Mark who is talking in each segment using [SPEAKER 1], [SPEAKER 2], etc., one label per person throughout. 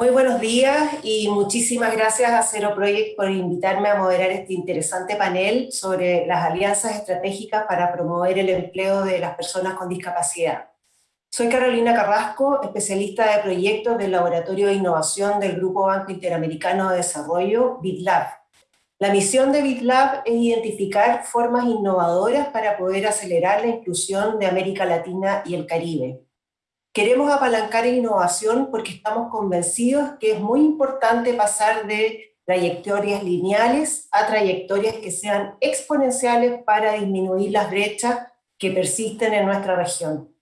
[SPEAKER 1] Muy buenos días y muchísimas gracias a Cero Project por invitarme a moderar este interesante panel sobre las alianzas estratégicas para promover el empleo de las personas con discapacidad. Soy Carolina Carrasco, especialista de proyectos del Laboratorio de Innovación del Grupo Banco Interamericano de Desarrollo, BitLab. La misión de BitLab es identificar formas innovadoras para poder acelerar la inclusión de América Latina y el Caribe. Queremos apalancar innovación porque estamos convencidos que es muy importante pasar de trayectorias lineales a trayectorias que sean exponenciales para disminuir las brechas que persisten en nuestra región.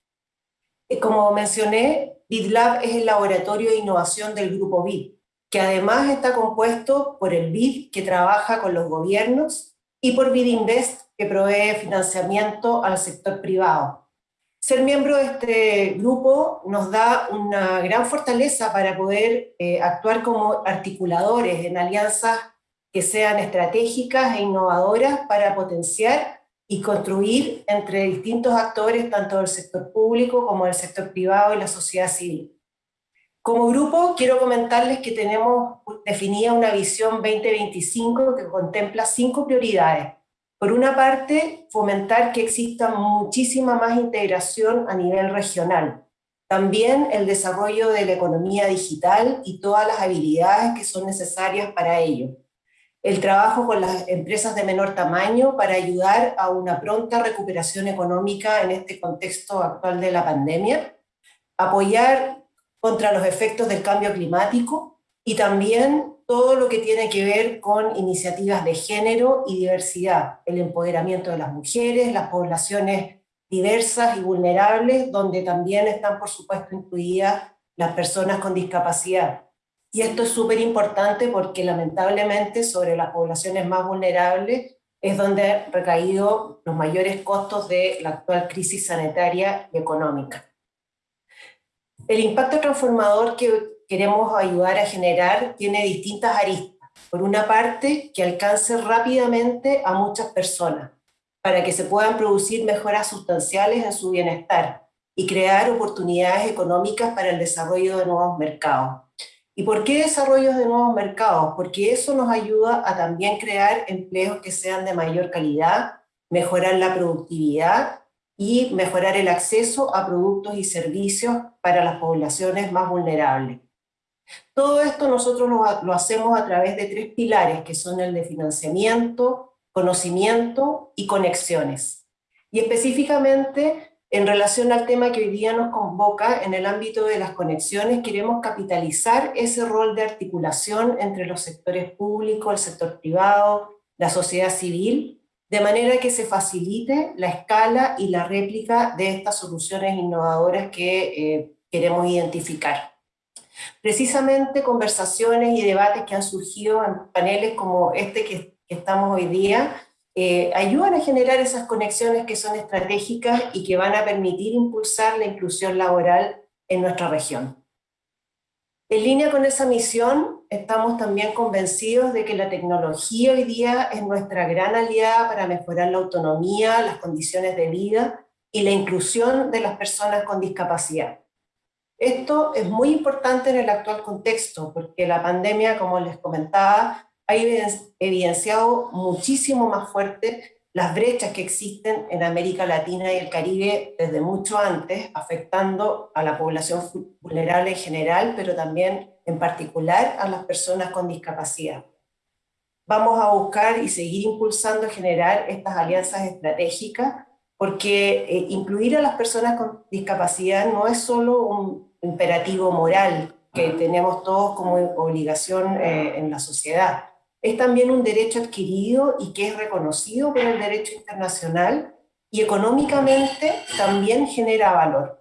[SPEAKER 1] Eh, como mencioné, BitLab es el laboratorio de innovación del grupo BIT, que además está compuesto por el BID que trabaja con los gobiernos y por BIDinvest que provee financiamiento al sector privado. Ser miembro de este grupo nos da una gran fortaleza para poder eh, actuar como articuladores en alianzas que sean estratégicas e innovadoras para potenciar y construir entre distintos actores, tanto del sector público como del sector privado y la sociedad civil. Como grupo, quiero comentarles que tenemos definida una visión 2025 que contempla cinco prioridades por una parte, fomentar que exista muchísima más integración a nivel regional. También el desarrollo de la economía digital y todas las habilidades que son necesarias para ello. El trabajo con las empresas de menor tamaño para ayudar a una pronta recuperación económica en este contexto actual de la pandemia. Apoyar contra los efectos del cambio climático y también todo lo que tiene que ver con iniciativas de género y diversidad, el empoderamiento de las mujeres, las poblaciones diversas y vulnerables, donde también están, por supuesto, incluidas las personas con discapacidad. Y esto es súper importante porque lamentablemente sobre las poblaciones más vulnerables es donde han recaído los mayores costos de la actual crisis sanitaria y económica. El impacto transformador que queremos ayudar a generar tiene distintas aristas. Por una parte, que alcance rápidamente a muchas personas, para que se puedan producir mejoras sustanciales en su bienestar y crear oportunidades económicas para el desarrollo de nuevos mercados. ¿Y por qué desarrollos de nuevos mercados? Porque eso nos ayuda a también crear empleos que sean de mayor calidad, mejorar la productividad y mejorar el acceso a productos y servicios para las poblaciones más vulnerables. Todo esto nosotros lo, hacemos a través de tres pilares, que son el de financiamiento, conocimiento y conexiones. Y específicamente, en relación al tema que hoy día nos convoca, en el ámbito de las conexiones, queremos capitalizar ese rol de articulación entre los sectores públicos, el sector privado, la sociedad civil, de manera que se facilite la escala y la réplica de estas soluciones innovadoras que eh, queremos identificar. Precisamente conversaciones y debates que han surgido en paneles como este que, estamos hoy día, eh, ayudan a generar esas conexiones que son estratégicas y que van a permitir impulsar la inclusión laboral en nuestra región. En línea con esa misión, estamos también convencidos de que la tecnología hoy día es nuestra gran aliada para mejorar la autonomía, las condiciones de vida y la inclusión de las personas con discapacidad. Esto es muy importante en el actual contexto, porque la pandemia, como les comentaba, ha evidenciado muchísimo más fuerte las brechas que existen en América Latina y el Caribe desde mucho antes, afectando a la población vulnerable en general, pero también en particular a las personas con discapacidad. Vamos a buscar y seguir impulsando generar estas alianzas estratégicas, porque eh, incluir a las personas con discapacidad no es solo un imperativo moral que tenemos todos como obligación eh, en la sociedad. Es también un derecho adquirido y que es reconocido por el derecho internacional y económicamente también genera valor.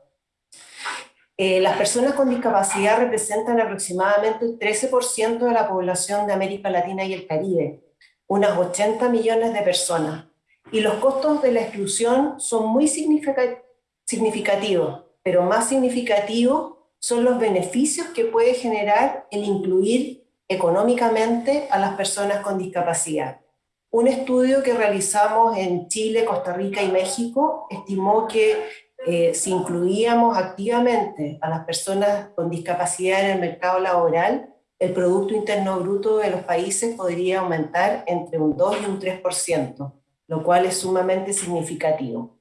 [SPEAKER 1] Eh, las personas con discapacidad representan aproximadamente el 13% de la población de América Latina y el Caribe, unas 80 millones de personas, y los costos de la exclusión son muy significativos pero más significativo son los beneficios que puede generar el incluir económicamente a las personas con discapacidad. Un estudio que realizamos en Chile, Costa Rica y México estimó que eh, si incluíamos activamente a las personas con discapacidad en el mercado laboral, el Producto Interno Bruto de los países podría aumentar entre un 2 y un 3%, lo cual es sumamente significativo.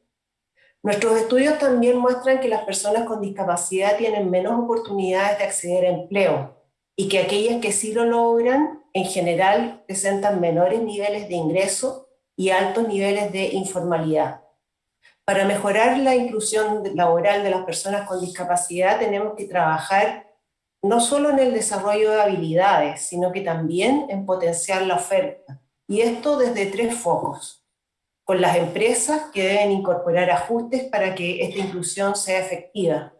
[SPEAKER 1] Nuestros estudios también muestran que las personas con discapacidad tienen menos oportunidades de acceder a empleo y que aquellas que sí lo logran, en general, presentan menores niveles de ingreso y altos niveles de informalidad. Para mejorar la inclusión laboral de las personas con discapacidad tenemos que trabajar no solo en el desarrollo de habilidades, sino que también en potenciar la oferta. Y esto desde tres focos. Con las empresas que deben incorporar ajustes para que esta inclusión sea efectiva.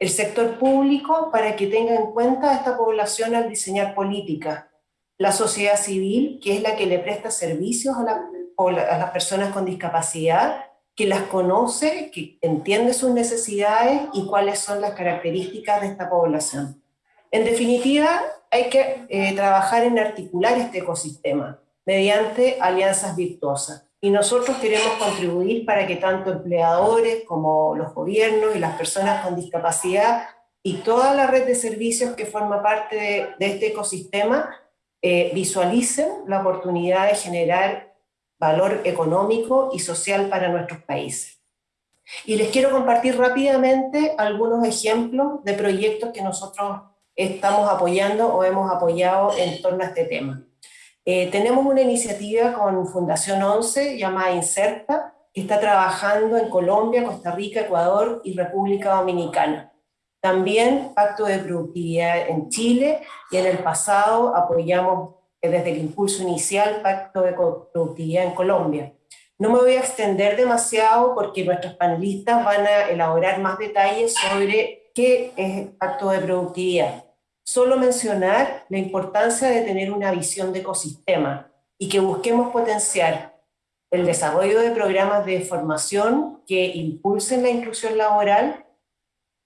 [SPEAKER 1] El sector público para que tenga en cuenta a esta población al diseñar política. La sociedad civil, que es la que le presta servicios a, a las personas con discapacidad, que las conoce, que entiende sus necesidades y cuáles son las características de esta población. En definitiva, hay que eh, trabajar en articular este ecosistema mediante alianzas virtuosas. Y nosotros queremos contribuir para que tanto empleadores como los gobiernos y las personas con discapacidad y toda la red de servicios que forma parte de, este ecosistema eh, visualicen la oportunidad de generar valor económico y social para nuestros países. Y les quiero compartir rápidamente algunos ejemplos de proyectos que nosotros estamos apoyando o hemos apoyado en torno a este tema. Eh, tenemos una iniciativa con Fundación 11 llamada Inserta, que está trabajando en Colombia, Costa Rica, Ecuador y República Dominicana. También Pacto de Productividad en Chile y en el pasado apoyamos eh, desde el impulso inicial Pacto de Productividad en Colombia. No me voy a extender demasiado porque nuestros panelistas van a elaborar más detalles sobre qué es el Pacto de Productividad. Solo mencionar la importancia de tener una visión de ecosistema y que busquemos potenciar el desarrollo de programas de formación que impulsen la inclusión laboral,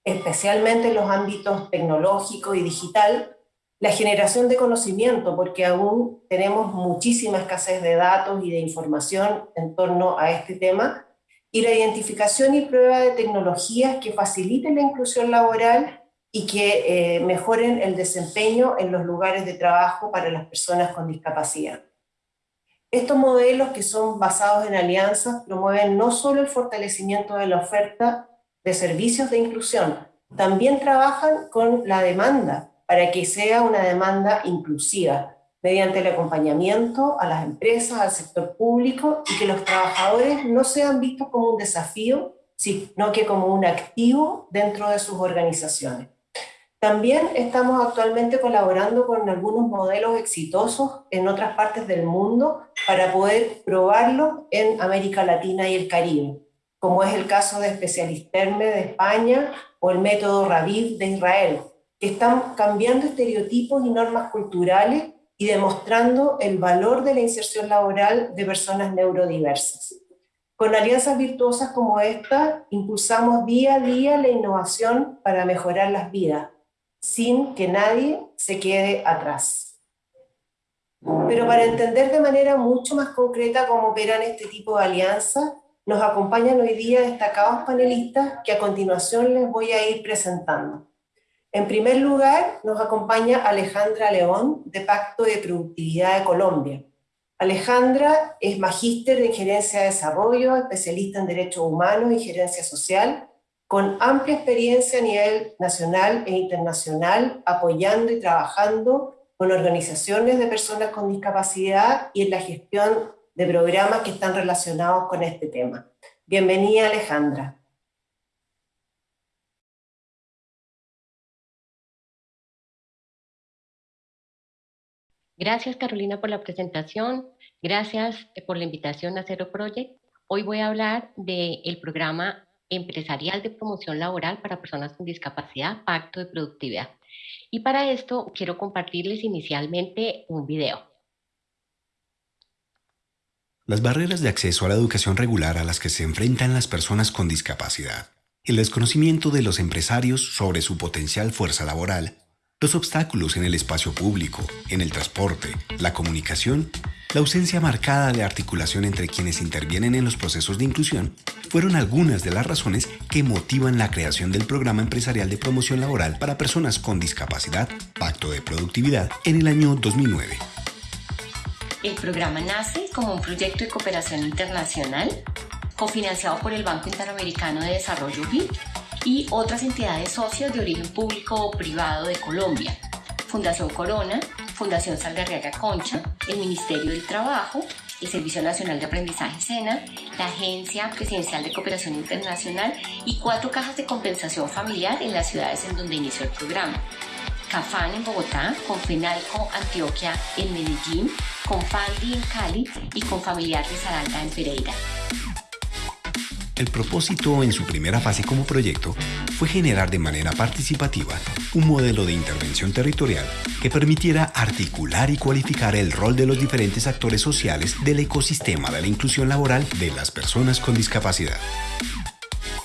[SPEAKER 1] especialmente en los ámbitos tecnológico y digital, la generación de conocimiento, porque aún tenemos muchísima escasez de datos y de información en torno a este tema, y la identificación y prueba de tecnologías que faciliten la inclusión laboral y que eh, mejoren el desempeño en los lugares de trabajo para las personas con discapacidad. Estos modelos que son basados en alianzas promueven no solo el fortalecimiento de la oferta de servicios de inclusión, también trabajan con la demanda para que sea una demanda inclusiva, mediante el acompañamiento a las empresas, al sector público y que los trabajadores no sean vistos como un desafío, sino que como un activo dentro de sus organizaciones. También estamos actualmente colaborando con algunos modelos exitosos en otras partes del mundo para poder probarlo en América Latina y el Caribe, como es el caso de Especialisterme de España o el método Raviv de Israel, que están cambiando estereotipos y normas culturales y demostrando el valor de la inserción laboral de personas neurodiversas. Con alianzas virtuosas como esta, impulsamos día a día la innovación para mejorar las vidas sin que nadie se quede atrás. Pero para entender de manera mucho más concreta cómo operan este tipo de alianzas, nos acompañan hoy día destacados panelistas que a continuación les voy a ir presentando. En primer lugar, nos acompaña Alejandra León, de Pacto de Productividad de Colombia. Alejandra es magíster en Gerencia de Desarrollo, especialista en Derechos Humanos y Gerencia Social, con amplia experiencia a nivel nacional e internacional, apoyando y trabajando con organizaciones de personas con discapacidad y en la gestión de programas que están relacionados con este tema. Bienvenida Alejandra.
[SPEAKER 2] Gracias Carolina por la presentación, gracias por la invitación a Zero Project. Hoy voy a hablar del programa empresarial de promoción laboral para personas con discapacidad, Pacto de Productividad. Y para esto quiero compartirles inicialmente un video.
[SPEAKER 3] Las barreras de acceso a la educación regular a las que se enfrentan las personas con discapacidad, el desconocimiento de los empresarios sobre su potencial fuerza laboral, los obstáculos en el espacio público, en el transporte, la comunicación la ausencia marcada de articulación entre quienes intervienen en los procesos de inclusión fueron algunas de las razones que motivan la creación del Programa Empresarial de Promoción Laboral para Personas con Discapacidad, Pacto de Productividad, en el año 2009.
[SPEAKER 4] El programa nace como un proyecto de cooperación internacional cofinanciado por el Banco Interamericano de Desarrollo BID y otras entidades socias de origen público o privado de Colombia, Fundación Corona, Fundación Saldarriaga Concha, el Ministerio del Trabajo, el Servicio Nacional de Aprendizaje SENA, la Agencia Presidencial de Cooperación Internacional y cuatro cajas de compensación familiar en las ciudades en donde inició el programa. CAFAN en Bogotá, con FENALCO Antioquia en Medellín, con FANDI en Cali y con Familiar de Saralda en Pereira.
[SPEAKER 3] El propósito en su primera fase como proyecto fue generar de manera participativa un modelo de intervención territorial que permitiera articular y cualificar el rol de los diferentes actores sociales del ecosistema de la inclusión laboral de las personas con discapacidad.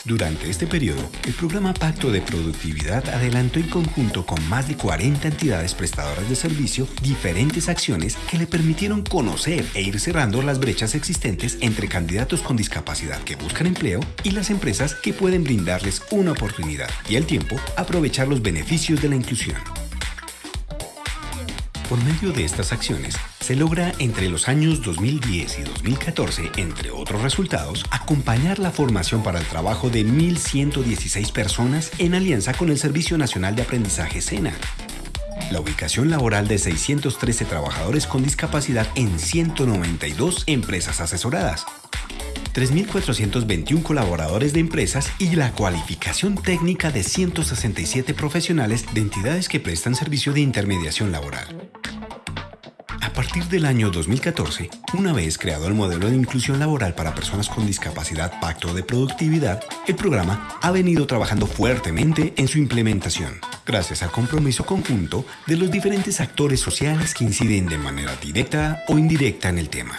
[SPEAKER 3] Durante este periodo, el programa Pacto de Productividad adelantó en conjunto con más de 40 entidades prestadoras de servicio diferentes acciones que le permitieron conocer e ir cerrando las brechas existentes entre candidatos con discapacidad que buscan empleo y las empresas que pueden brindarles una oportunidad y al tiempo aprovechar los beneficios de la inclusión. Por medio de estas acciones, se logra entre los años 2010 y 2014, entre otros resultados, acompañar la formación para el trabajo de 1.116 personas en alianza con el Servicio Nacional de Aprendizaje SENA. La ubicación laboral de 613 trabajadores con discapacidad en 192 empresas asesoradas. 3.421 colaboradores de empresas y la cualificación técnica de 167 profesionales de entidades que prestan servicio de intermediación laboral. A partir del año 2014, una vez creado el modelo de inclusión laboral para personas con discapacidad Pacto de Productividad, el programa ha venido trabajando fuertemente en su implementación, gracias al compromiso conjunto de los diferentes actores sociales que inciden de manera directa o indirecta en el tema.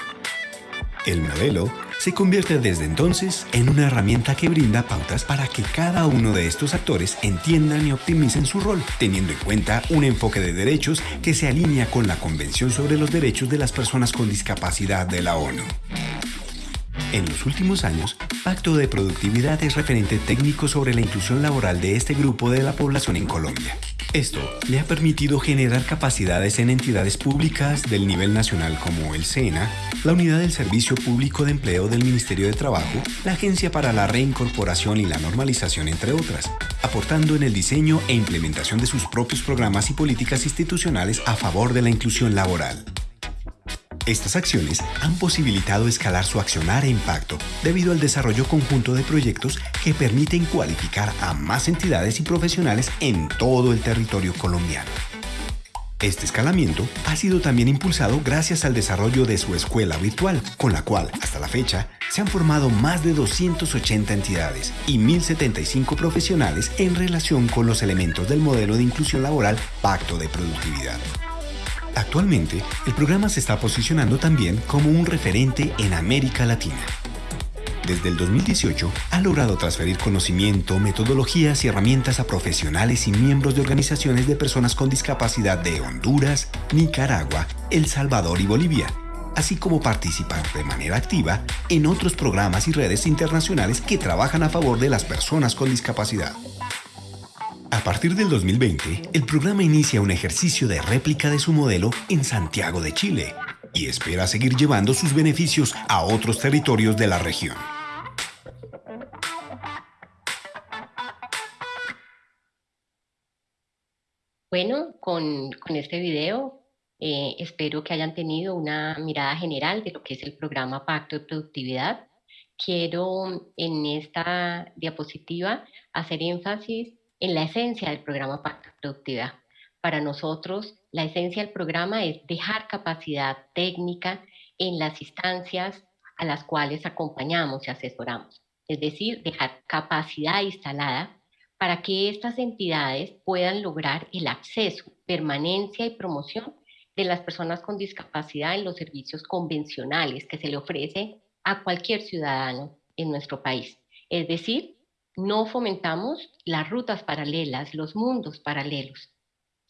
[SPEAKER 3] El modelo se convierte desde entonces en una herramienta que brinda pautas para que cada uno de estos actores entiendan y optimicen su rol, teniendo en cuenta un enfoque de derechos que se alinea con la Convención sobre los Derechos de las Personas con Discapacidad de la ONU. En los últimos años, Pacto de Productividad es referente técnico sobre la inclusión laboral de este grupo de la población en Colombia. Esto le ha permitido generar capacidades en entidades públicas del nivel nacional como el SENA, la Unidad del Servicio Público de Empleo del Ministerio de Trabajo, la Agencia para la Reincorporación y la Normalización, entre otras, aportando en el diseño e implementación de sus propios programas y políticas institucionales a favor de la inclusión laboral. Estas acciones han posibilitado escalar su accionar e impacto debido al desarrollo conjunto de proyectos que permiten cualificar a más entidades y profesionales en todo el territorio colombiano. Este escalamiento ha sido también impulsado gracias al desarrollo de su escuela virtual, con la cual, hasta la fecha, se han formado más de 280 entidades y 1.075 profesionales en relación con los elementos del modelo de inclusión laboral Pacto de Productividad. Actualmente, el programa se está posicionando también como un referente en América Latina. Desde el 2018 ha logrado transferir conocimiento, metodologías y herramientas a profesionales y miembros de organizaciones de personas con discapacidad de Honduras, Nicaragua, El Salvador y Bolivia, así como participar de manera activa en otros programas y redes internacionales que trabajan a favor de las personas con discapacidad. A partir del 2020, el programa inicia un ejercicio de réplica de su modelo en Santiago de Chile y espera seguir llevando sus beneficios a otros territorios de la región.
[SPEAKER 2] Bueno, con, este video eh, espero que hayan tenido una mirada general de lo que es el programa Pacto de Productividad. Quiero en esta diapositiva hacer énfasis en la esencia del programa Pacto Productividad. Para nosotros, la esencia del programa es dejar capacidad técnica en las instancias a las cuales acompañamos y asesoramos. Es decir, dejar capacidad instalada para que estas entidades puedan lograr el acceso, permanencia y promoción de las personas con discapacidad en los servicios convencionales que se le ofrece a cualquier ciudadano en nuestro país. Es decir, no fomentamos las rutas paralelas, los mundos paralelos.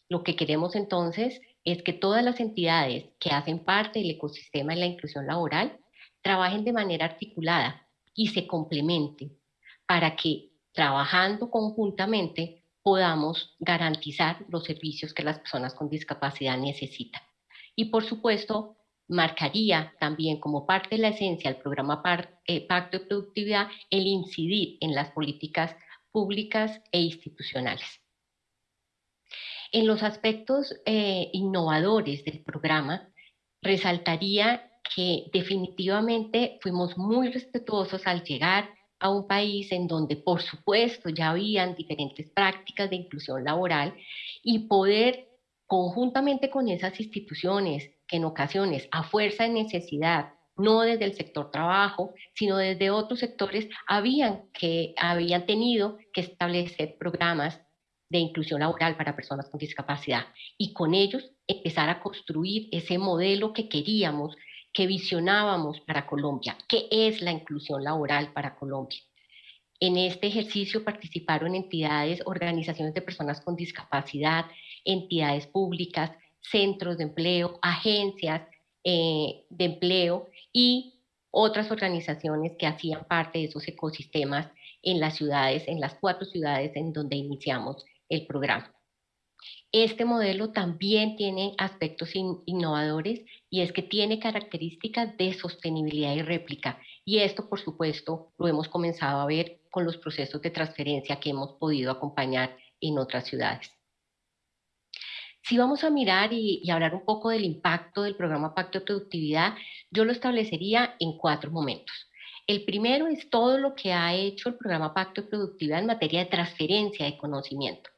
[SPEAKER 2] Lo que queremos entonces es que todas las entidades que hacen parte del ecosistema de la inclusión laboral trabajen de manera articulada y se complementen para que trabajando conjuntamente podamos garantizar los servicios que las personas con discapacidad necesitan. Y por supuesto, marcaría también como parte de la esencia del programa eh, Pacto de Productividad el incidir en las políticas públicas e institucionales. En los aspectos eh, innovadores del programa, resaltaría que definitivamente fuimos muy respetuosos al llegar a un país en donde, por supuesto, ya habían diferentes prácticas de inclusión laboral y poder conjuntamente con esas instituciones que en ocasiones, a fuerza de necesidad, no desde el sector trabajo, sino desde otros sectores, habían, que, habían tenido que establecer programas de inclusión laboral para personas con discapacidad y con ellos empezar a construir ese modelo que queríamos, que visionábamos para Colombia, que es la inclusión laboral para Colombia. En este ejercicio participaron entidades, organizaciones de personas con discapacidad, entidades públicas, centros de empleo, agencias eh, de empleo y otras organizaciones que hacían parte de esos ecosistemas en las ciudades, en las cuatro ciudades en donde iniciamos el programa. Este modelo también tiene aspectos innovadores y es que tiene características de sostenibilidad y réplica. Y esto, por supuesto, lo hemos comenzado a ver con los procesos de transferencia que hemos podido acompañar en otras ciudades. Si vamos a mirar y, y, hablar un poco del impacto del programa Pacto de Productividad, yo lo establecería en cuatro momentos. El primero es todo lo que ha hecho el programa Pacto de Productividad en materia de transferencia de conocimiento.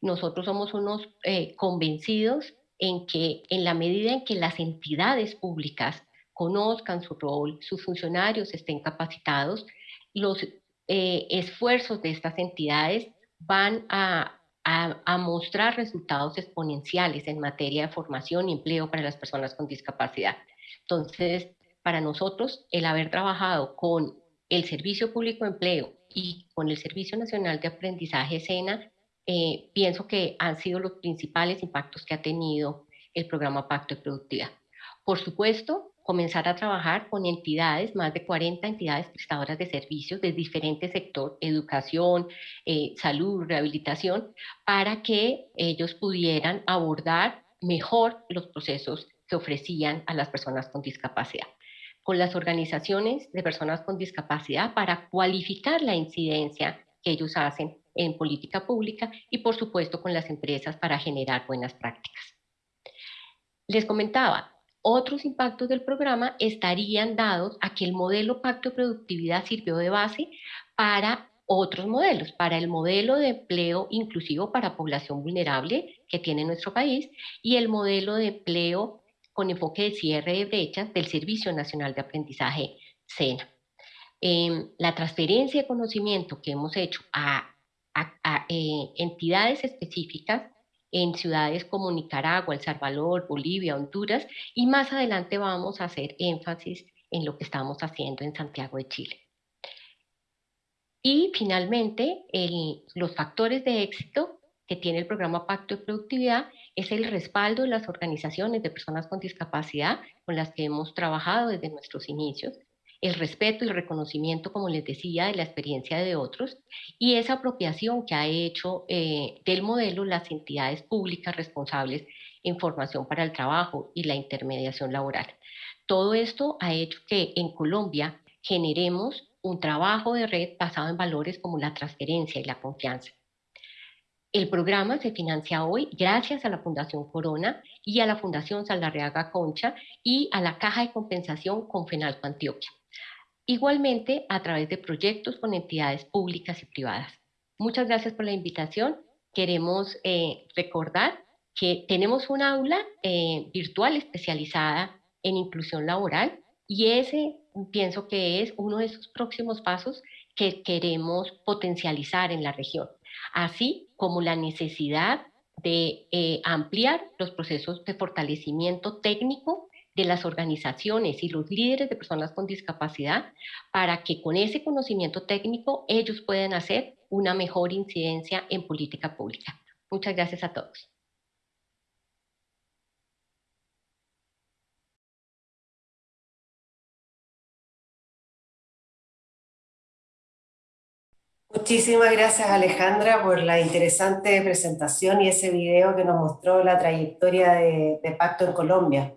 [SPEAKER 2] Nosotros somos unos eh, convencidos en que en la medida en que las entidades públicas conozcan su rol, sus funcionarios estén capacitados, los eh, esfuerzos de estas entidades van a, a, mostrar resultados exponenciales en materia de formación y empleo para las personas con discapacidad. Entonces, para nosotros, el haber trabajado con el Servicio Público de Empleo y con el Servicio Nacional de Aprendizaje SENA, eh, pienso que han sido los principales impactos que ha tenido el programa Pacto de Productividad. Por supuesto, comenzar a trabajar con entidades, más de 40 entidades prestadoras de servicios de diferentes sectores, educación, eh, salud, rehabilitación, para que ellos pudieran abordar mejor los procesos que ofrecían a las personas con discapacidad con las organizaciones de personas con discapacidad para cualificar la incidencia que ellos hacen en política pública y por supuesto con las empresas para generar buenas prácticas. Les comentaba, otros impactos del programa estarían dados a que el modelo Pacto de Productividad sirvió de base para otros modelos, para el modelo de empleo inclusivo para población vulnerable que tiene nuestro país y el modelo de empleo con enfoque de cierre de brechas del Servicio Nacional de Aprendizaje SENA. Em, la transferencia de conocimiento que hemos hecho a, eh, entidades específicas en ciudades como Nicaragua, El Salvador, Bolivia, Honduras, y más adelante vamos a hacer énfasis en lo que estamos haciendo en Santiago de Chile. Y finalmente, los factores de éxito que tiene el programa Pacto de Productividad es el respaldo de las organizaciones de personas con discapacidad con las que hemos trabajado desde nuestros inicios, el respeto y el reconocimiento, como les decía, de la experiencia de otros y esa apropiación que ha hecho eh, del modelo las entidades públicas responsables en formación para el trabajo y la intermediación laboral. Todo esto ha hecho que en Colombia generemos un trabajo de red basado en valores como la transferencia y la confianza. El programa se financia hoy gracias a la Fundación Corona y a la Fundación Saldarreaga Concha y a la Caja de Compensación Confenalco Antioquia. Igualmente a través de proyectos con entidades públicas y privadas. Muchas gracias por la invitación. Queremos eh, recordar que tenemos un aula eh, virtual especializada en inclusión laboral y ese pienso que es uno de esos próximos pasos que queremos potencializar en la región así como la necesidad de eh, ampliar los procesos de fortalecimiento técnico de las organizaciones y los líderes de personas con discapacidad para que con ese conocimiento técnico ellos puedan hacer una mejor incidencia en política pública. Muchas gracias a todos.
[SPEAKER 1] Muchísimas gracias Alejandra por la interesante presentación y ese video que nos mostró la trayectoria de, de Pacto en Colombia.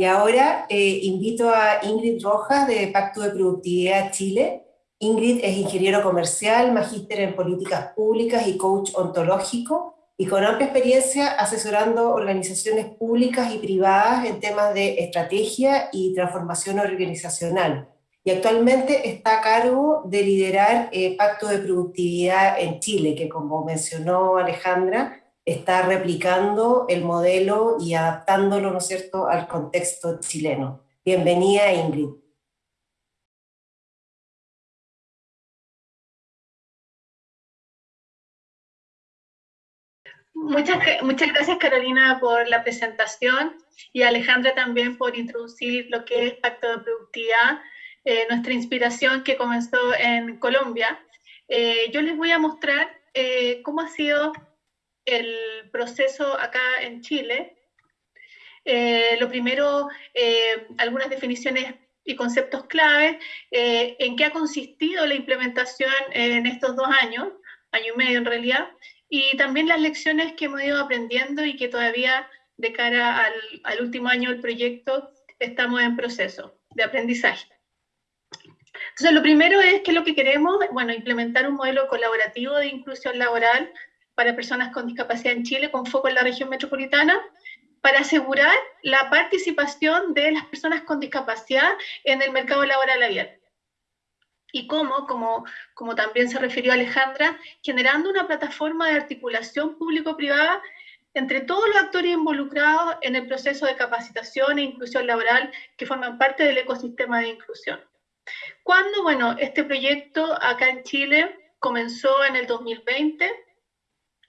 [SPEAKER 1] Y ahora eh, invito a Ingrid Rojas de Pacto de Productividad Chile. Ingrid es ingeniero comercial, magíster en políticas públicas y coach ontológico, y con amplia experiencia asesorando organizaciones públicas y privadas en temas de estrategia y transformación organizacional y actualmente está a cargo de liderar eh, Pacto de Productividad en Chile, que como mencionó Alejandra, está replicando el modelo y adaptándolo, ¿no es cierto?, al contexto chileno. Bienvenida, Ingrid.
[SPEAKER 5] Muchas, muchas gracias Carolina por la presentación y Alejandra también por introducir lo que es Pacto de Productividad eh, nuestra inspiración que comenzó en Colombia. Eh, yo les voy a mostrar eh, cómo ha sido el proceso acá en Chile. lo primero, algunas definiciones y conceptos clave, en qué ha consistido la implementación en estos dos años, año y medio en realidad, y también las lecciones que hemos ido aprendiendo y que todavía de cara al, último año del proyecto estamos en proceso de aprendizaje. Lo primero es que lo que queremos, bueno, implementar un modelo colaborativo de inclusión laboral para personas con discapacidad en Chile, con foco en la región metropolitana, para asegurar la participación de las personas con discapacidad en el mercado laboral abierto. Y cómo, como, como también se refirió Alejandra, generando una plataforma de articulación público-privada entre todos los actores involucrados en el proceso de capacitación e inclusión laboral que forman parte del ecosistema de inclusión. Cuando, bueno, este proyecto acá en Chile comenzó en el 2020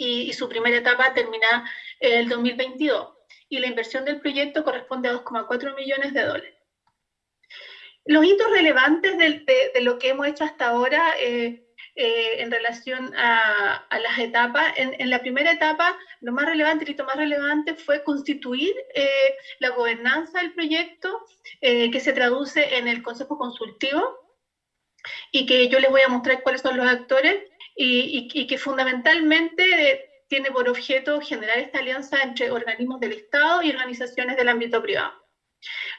[SPEAKER 5] y, su primera etapa termina en el 2022 y la inversión del proyecto corresponde a 2,4 millones de dólares. Los hitos relevantes de, lo que hemos hecho hasta ahora eh, eh, en relación a, las etapas. En, la primera etapa, lo más relevante, el hito más relevante fue constituir eh, la gobernanza del proyecto, que se traduce en el Consejo Consultivo, y que yo les voy a mostrar cuáles son los actores y, que fundamentalmente tiene por objeto generar esta alianza entre organismos del Estado y organizaciones del ámbito privado.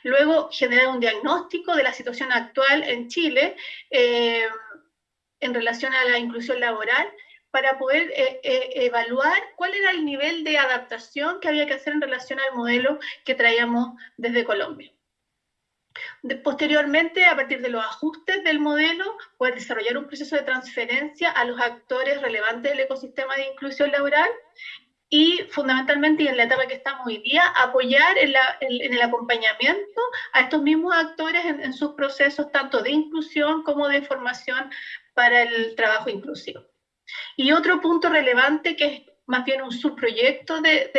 [SPEAKER 5] Luego, generar un diagnóstico de la situación actual en Chile eh, en relación a la inclusión laboral para poder eh, eh, evaluar cuál era el nivel de adaptación que había que hacer en relación al modelo que traíamos desde Colombia posteriormente, a partir de los ajustes del modelo, poder desarrollar un proceso de transferencia a los actores relevantes del ecosistema de inclusión laboral y fundamentalmente, en la etapa que estamos hoy día, apoyar en, el acompañamiento a estos mismos actores en, sus procesos tanto de inclusión como de formación para el trabajo inclusivo. Y otro punto relevante que es más bien un subproyecto del,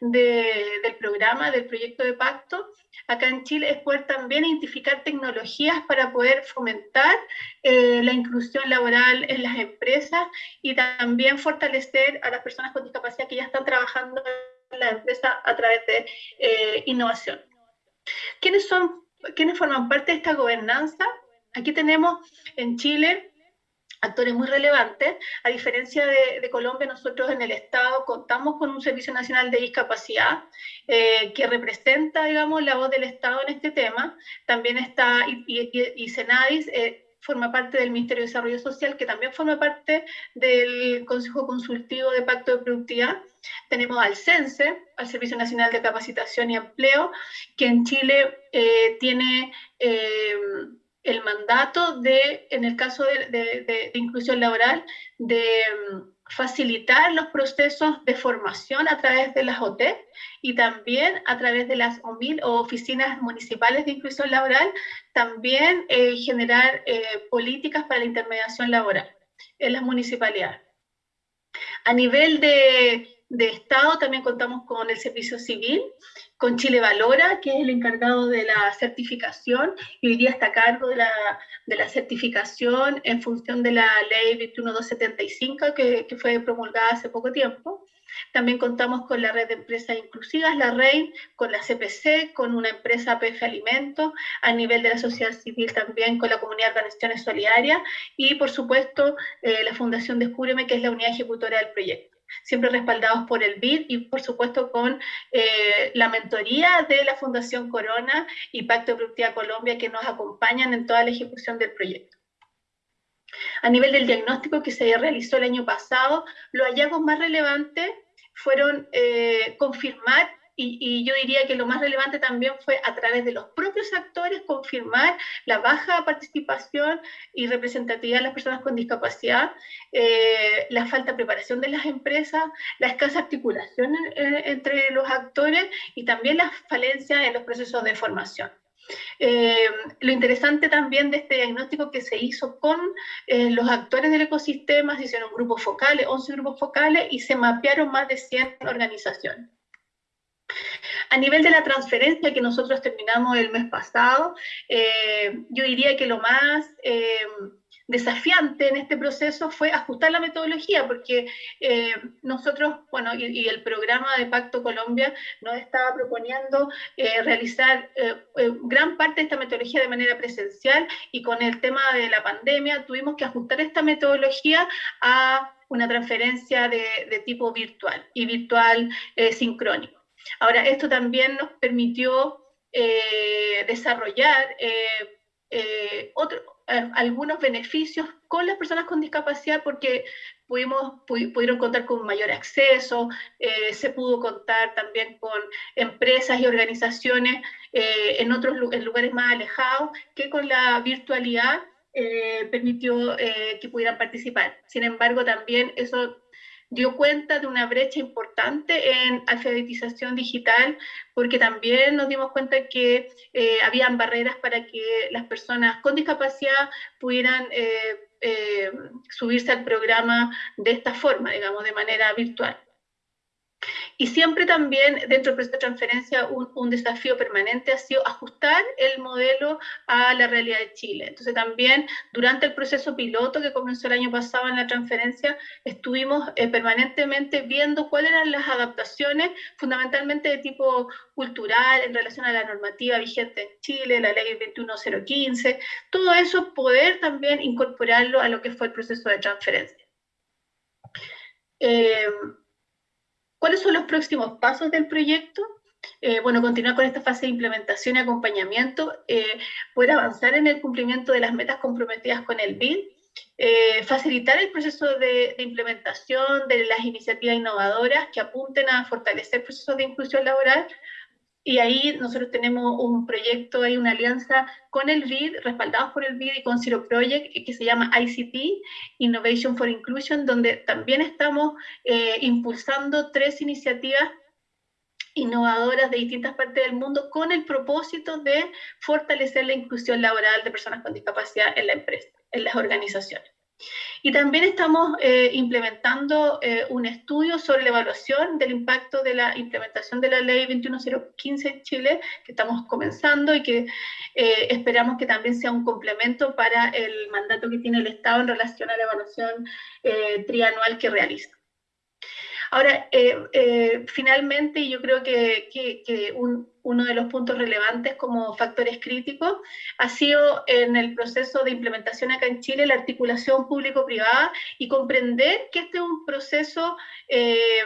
[SPEAKER 5] del programa, del proyecto de pacto, acá en Chile es poder también identificar tecnologías para poder fomentar eh, la inclusión laboral en las empresas y también fortalecer a las personas con discapacidad que ya están trabajando en la empresa a través de eh, innovación. ¿Quiénes, son, ¿Quiénes forman parte de esta gobernanza? Aquí tenemos en Chile actores muy relevantes. A diferencia de, Colombia, nosotros en el Estado contamos con un Servicio Nacional de Discapacidad eh, que representa, digamos, la voz del Estado en este tema. También está, y, Senadis eh, forma parte del Ministerio de Desarrollo Social, que también forma parte del Consejo Consultivo de Pacto de Productividad. Tenemos al CENSE, al Servicio Nacional de Capacitación y Empleo, que en Chile eh, tiene el mandato de, en el caso de, inclusión laboral, de mm, facilitar los procesos de formación a través de las OT y también a través de las OMIL oficinas municipales de inclusión laboral, también eh, generar eh, políticas para la intermediación laboral en las municipalidades. A nivel de, de Estado también contamos con el servicio civil, con Chile Valora, que es el encargado de la certificación y hoy día está a cargo de la, de la certificación en función de la ley 21275 que, que fue promulgada hace poco tiempo. También contamos con la red de empresas inclusivas, la REIN, con la CPC, con una empresa PF Alimentos, a nivel de la sociedad civil también con la comunidad de organizaciones solidarias y por supuesto eh, la Fundación Descúbreme, que es la unidad ejecutora del proyecto siempre respaldados por el BID y por supuesto con eh, la mentoría de la Fundación Corona y Pacto de Productividad Colombia que nos acompañan en toda la ejecución del proyecto. A nivel del diagnóstico que se realizó el año pasado, los hallazgos más relevantes fueron eh, confirmar y, yo diría que lo más relevante también fue a través de los propios actores confirmar la baja participación y representatividad de las personas con discapacidad, eh, la falta de preparación de las empresas, la escasa articulación eh, entre los actores y también la falencia en los procesos de formación. Eh, lo interesante también de este diagnóstico que se hizo con los actores del ecosistema, se hicieron grupos focales, 11 grupos focales y se mapearon más de 100 organizaciones. A nivel de la transferencia que nosotros terminamos el mes pasado, eh, yo diría que lo más eh, desafiante en este proceso fue ajustar la metodología, porque eh, nosotros, bueno, y, el programa de Pacto Colombia nos estaba proponiendo realizar gran parte de esta metodología de manera presencial y con el tema de la pandemia tuvimos que ajustar esta metodología a una transferencia de, de tipo virtual y virtual sincrónico. Ahora, esto también nos permitió eh, desarrollar eh, eh, algunos beneficios con las personas con discapacidad porque pudimos, pudieron contar con mayor acceso, se pudo contar también con empresas y organizaciones en otros lugares más alejados que con la virtualidad permitió que pudieran participar. Sin embargo, también eso dio cuenta de una brecha importante en alfabetización digital, porque también nos dimos cuenta que eh, habían barreras para que las personas con discapacidad pudieran eh, eh, subirse al programa de esta forma, digamos, de manera virtual. Y siempre también dentro del proceso de transferencia un, desafío permanente ha sido ajustar el modelo a la realidad de Chile. Entonces también durante el proceso piloto que comenzó el año pasado en la transferencia, estuvimos eh, permanentemente viendo cuáles eran las adaptaciones fundamentalmente de tipo cultural en relación a la normativa vigente en Chile, la ley 21015, todo eso poder también incorporarlo a lo que fue el proceso de transferencia. Eh, ¿Cuáles son los próximos pasos del proyecto? Eh, bueno, continuar con esta fase de implementación y acompañamiento, eh, poder avanzar en el cumplimiento de las metas comprometidas con el BID, eh, facilitar el proceso de, de, implementación de las iniciativas innovadoras que apunten a fortalecer procesos de inclusión laboral, y ahí nosotros tenemos un proyecto, hay una alianza con el BID, respaldados por el BID y con Zero Project, que se llama ICT, Innovation for Inclusion, donde también estamos eh, impulsando tres iniciativas innovadoras de distintas partes del mundo con el propósito de fortalecer la inclusión laboral de personas con discapacidad en la empresa, en las organizaciones. Y también estamos eh, implementando eh, un estudio sobre la evaluación del impacto de la implementación de la ley 21015 en Chile, que estamos comenzando y que eh, esperamos que también sea un complemento para el mandato que tiene el Estado en relación a la evaluación trianual que realiza. Ahora, eh, eh, finalmente, yo creo que, uno de los puntos relevantes como factores críticos ha sido en el proceso de implementación acá en Chile la articulación público-privada y comprender que este es un proceso eh,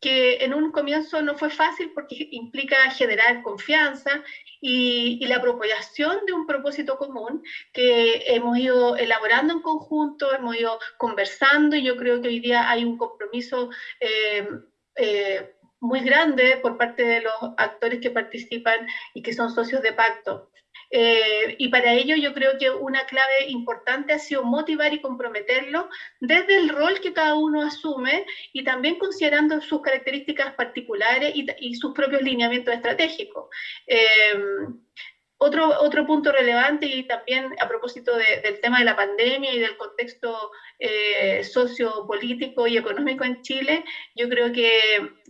[SPEAKER 5] que en un comienzo no fue fácil porque implica generar confianza y, la propagación de un propósito común que hemos ido elaborando en conjunto, hemos ido conversando y yo creo que hoy día hay un compromiso eh, eh, muy grande por parte de los actores que participan y que son socios de pacto. Eh, y para ello yo creo que una clave importante ha sido motivar y comprometerlo desde el rol que cada uno asume y también considerando sus características particulares y, sus propios lineamientos estratégicos. Eh, otro, otro punto relevante y también a propósito del tema de la pandemia y del contexto eh, sociopolítico y económico en Chile, yo creo que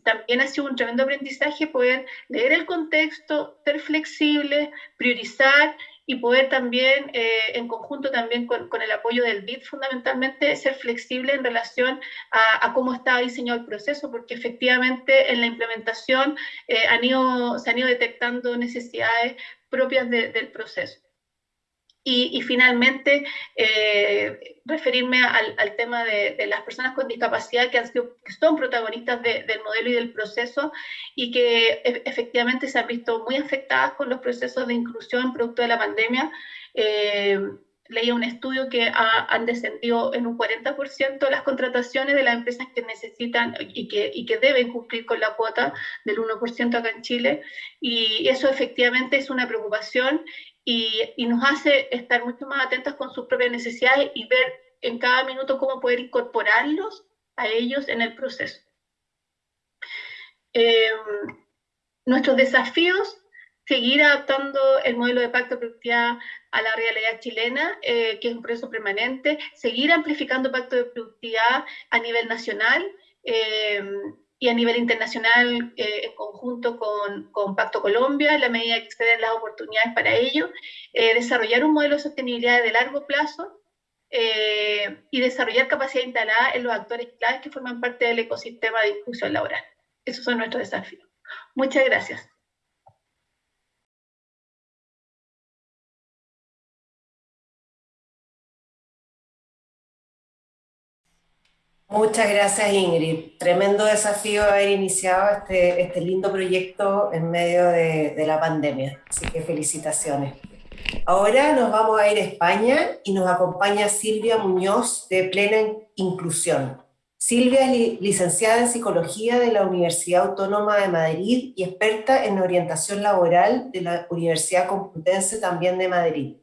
[SPEAKER 5] también ha sido un tremendo aprendizaje poder leer el contexto, ser flexible, priorizar y poder también, eh, en conjunto también con, el apoyo del BID, fundamentalmente ser flexible en relación a, cómo está diseñado el proceso, porque efectivamente en la implementación eh, se han ido detectando necesidades propias del proceso. Y, finalmente, eh, referirme al, tema de, las personas con discapacidad que, han sido, que son protagonistas del modelo y del proceso y que e, efectivamente se han visto muy afectadas con los procesos de inclusión producto de la pandemia. Eh, leía un estudio que han descendido en un 40% las contrataciones de las empresas que necesitan y que, y que deben cumplir con la cuota del 1% acá en Chile. Y eso efectivamente es una preocupación y, nos hace estar mucho más atentos con sus propias necesidades y ver en cada minuto cómo poder incorporarlos a ellos en el proceso. Em, nuestros desafíos, seguir adaptando el modelo de pacto de productividad a la realidad chilena, eh, que es un proceso permanente, seguir amplificando pacto de productividad a nivel nacional, em, y a nivel internacional eh, en conjunto con, Pacto Colombia, en la medida que exceden las oportunidades para ello, eh, desarrollar un modelo de sostenibilidad de largo plazo y desarrollar capacidad instalada en los actores claves que forman parte del ecosistema de inclusión laboral. Esos son nuestros desafíos. Muchas gracias.
[SPEAKER 1] Muchas gracias Ingrid. Tremendo desafío haber iniciado este, este lindo proyecto en medio de, de, la pandemia. Así que felicitaciones. Ahora nos vamos a ir a España y nos acompaña Silvia Muñoz de Plena Inclusión. Silvia es licenciada en Psicología de la Universidad Autónoma de Madrid y experta en orientación laboral de la Universidad Complutense también de Madrid.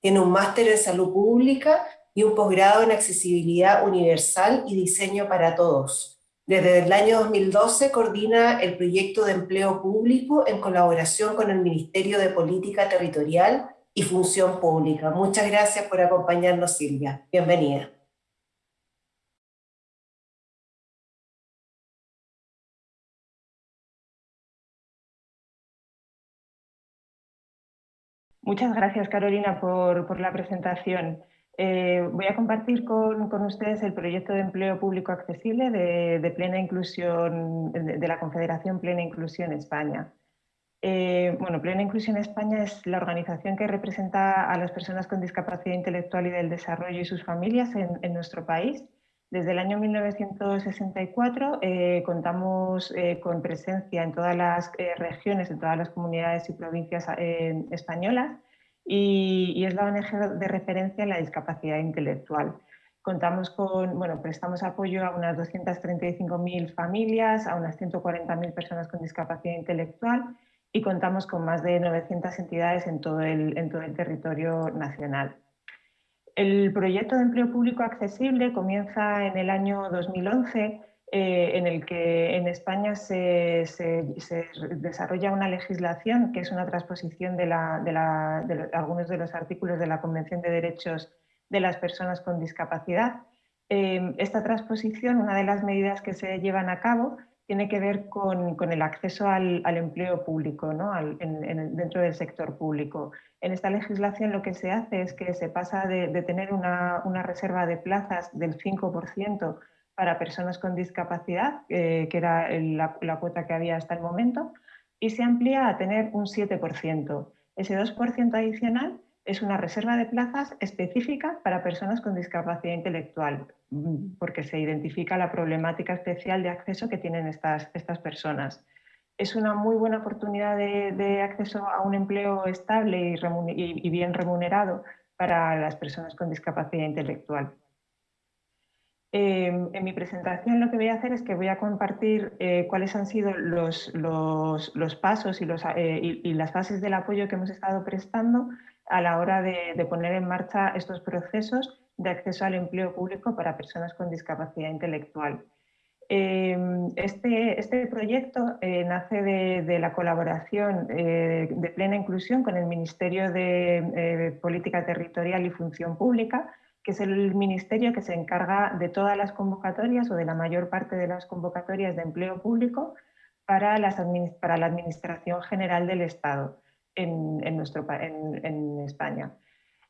[SPEAKER 1] Tiene un máster en salud pública y un posgrado en accesibilidad universal y diseño para todos. Desde el año 2012 coordina el proyecto de empleo público en colaboración con el Ministerio de Política Territorial y Función Pública. Muchas gracias por acompañarnos, Silvia. Bienvenida.
[SPEAKER 6] Muchas gracias, Carolina, por, por la presentación. Eh, voy a compartir con, ustedes el proyecto de empleo público accesible de, plena inclusión, de, la Confederación Plena Inclusión España. Eh, bueno, Plena Inclusión España es la organización que representa a las personas con discapacidad intelectual y del desarrollo y sus familias en, nuestro país. Desde el año 1964 eh, contamos con presencia en todas las regiones, en todas las comunidades y provincias españolas y, es la ONG de referencia en la discapacidad intelectual. Contamos con, bueno, prestamos apoyo a unas 235.000 familias, a unas 140.000 personas con discapacidad intelectual y contamos con más de 900 entidades en todo el, en todo el territorio nacional. El proyecto de empleo público accesible comienza en el año 2011 eh, en el que en España se, desarrolla una legislación que es una transposición de, algunos de los artículos de la Convención de Derechos de las Personas con Discapacidad. Eh, esta transposición, una de las medidas que se llevan a cabo, tiene que ver con, el acceso al, empleo público, ¿no? dentro del sector público. En esta legislación lo que se hace es que se pasa de, tener una, una reserva de plazas del 5% para personas con discapacidad, eh, que era la, cuota que había hasta el momento, y se amplía a tener un 7%. Ese 2% adicional es una reserva de plazas específica para personas con discapacidad intelectual, mm, porque se identifica la problemática especial de acceso que tienen estas, estas personas. Es una muy buena oportunidad de, acceso a un empleo estable y bien remunerado para las personas con discapacidad intelectual. Em, en mi presentación lo que voy a hacer es que voy a compartir eh, cuáles han sido los, pasos eh, y, las fases del apoyo que hemos estado prestando a la hora de, poner en marcha estos procesos de acceso al empleo público para personas con discapacidad intelectual. Em, este, este, proyecto eh, nace de, la colaboración de plena inclusión con el Ministerio de Política Territorial y Función Pública, que es el ministerio que se encarga de todas las convocatorias o de la mayor parte de las convocatorias de empleo público para, las para la Administración General del Estado. en, nuestro, en, España.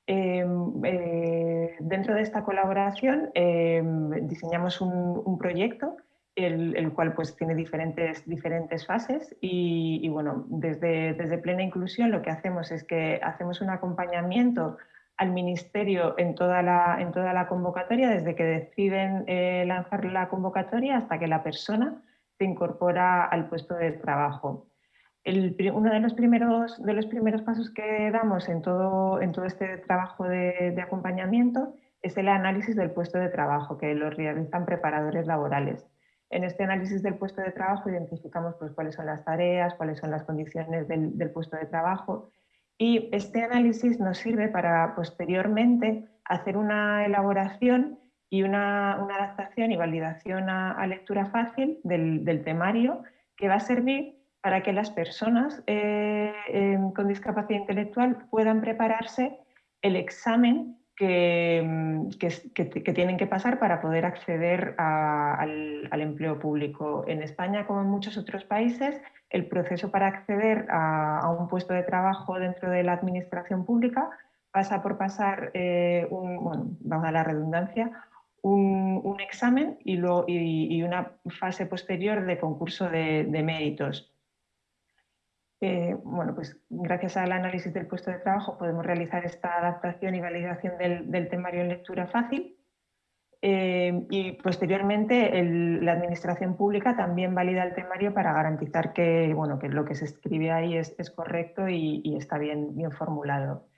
[SPEAKER 6] Em, eh, dentro de esta colaboración em, diseñamos un, proyecto el, cual pues, tiene diferentes, diferentes fases y, bueno, desde, desde, Plena Inclusión lo que hacemos es que hacemos un acompañamiento al Ministerio en toda la, en toda la convocatoria, desde que deciden eh, lanzar la convocatoria hasta que la persona se incorpora al puesto de trabajo. uno de los, primeros, de los primeros pasos que damos en todo, en todo este trabajo de, de acompañamiento es el análisis del puesto de trabajo, que lo realizan preparadores laborales. En este análisis del puesto de trabajo identificamos pues, cuáles son las tareas, cuáles son las condiciones del, del puesto de trabajo y este análisis nos sirve para posteriormente hacer una elaboración y una, adaptación y validación a, lectura fácil del, temario que va a servir para que las personas eh, con discapacidad intelectual puedan prepararse el examen que, que, tienen que pasar para poder acceder al, empleo público. En España, como en muchos otros países, el proceso para acceder a, un puesto de trabajo dentro de la administración pública pasa por pasar, eh, un, vamos a la redundancia, un, examen y, y, una fase posterior de concurso de, méritos. Bueno, pues gracias al análisis del puesto de trabajo podemos realizar esta adaptación y validación del, temario en lectura fácil eh, y posteriormente la Administración Pública también valida el temario para garantizar que, bueno, que lo que se escribe ahí es, correcto y, está bien, bien formulado.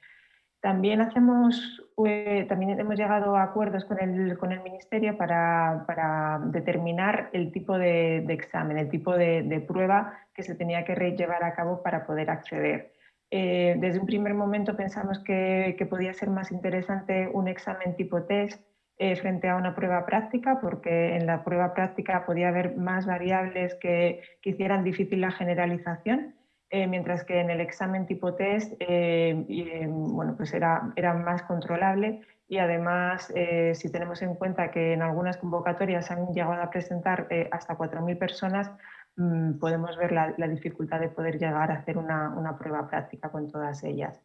[SPEAKER 6] También, hacemos, eh, también hemos llegado a acuerdos con el, con el Ministerio para, para, determinar el tipo de, examen, el tipo de, prueba que se tenía que llevar a cabo para poder acceder. Eh, desde un primer momento pensamos que, que podía ser más interesante un examen tipo test eh, frente a una prueba práctica, porque en la prueba práctica podía haber más variables que, hicieran difícil la generalización, eh, mientras que en el examen tipo test eh, bueno, pues era, era, más controlable. Y además, si tenemos en cuenta que en algunas convocatorias han llegado a presentar hasta 4.000 personas, mm, podemos ver la, dificultad de poder llegar a hacer una, una prueba práctica con todas ellas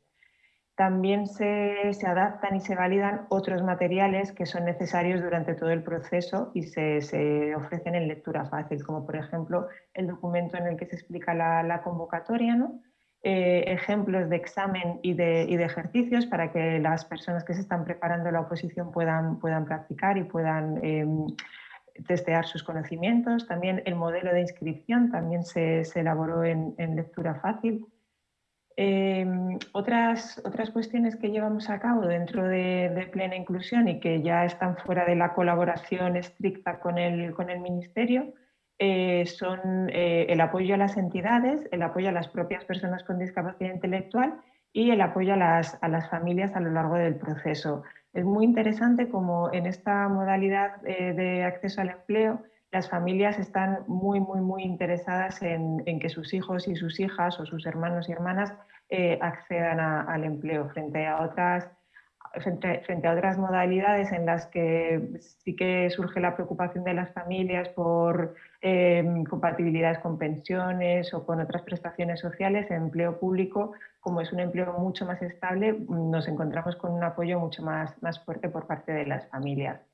[SPEAKER 6] también se, adaptan y se validan otros materiales que son necesarios durante todo el proceso y se, ofrecen en lectura fácil, como por ejemplo el documento en el que se explica la, convocatoria, eh, ejemplos de examen y de, ejercicios para que las personas que se están preparando la oposición puedan, puedan practicar y puedan em, testear sus conocimientos. También el modelo de inscripción también se, elaboró en lectura fácil Em, otras, otras cuestiones que llevamos a cabo dentro de, plena inclusión y que ya están fuera de la colaboración estricta con el, con el Ministerio eh, son eh, el apoyo a las entidades, el apoyo a las propias personas con discapacidad intelectual y el apoyo a las, a las familias a lo largo del proceso. Es muy interesante como en esta modalidad eh, de acceso al empleo las familias están muy, muy, muy interesadas en, que sus hijos y sus hijas o sus hermanos y hermanas eh, accedan al empleo frente a otras frente, a otras modalidades en las que sí que surge la preocupación de las familias por eh, compatibilidades con pensiones o con otras prestaciones sociales, en empleo público, como es un empleo mucho más estable, nos encontramos con un apoyo mucho más, más fuerte por parte de las familias.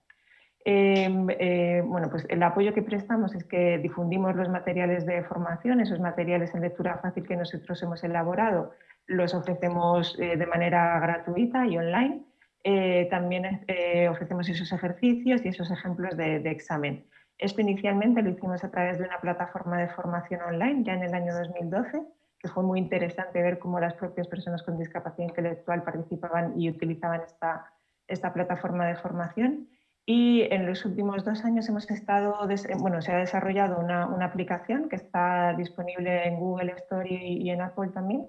[SPEAKER 6] Em, eh, bueno, pues el apoyo que prestamos es que difundimos los materiales de formación, esos materiales en lectura fácil que nosotros hemos elaborado, los ofrecemos eh, de manera gratuita y online. Eh, también ofrecemos esos ejercicios y esos ejemplos de, examen. Esto inicialmente lo hicimos a través de una plataforma de formación online ya en el año 2012, que fue muy interesante ver cómo las propias personas con discapacidad intelectual participaban y utilizaban esta, esta plataforma de formación. Y en los últimos dos años hemos estado, bueno, se ha desarrollado una, una aplicación que está disponible en Google Store y, en Apple también.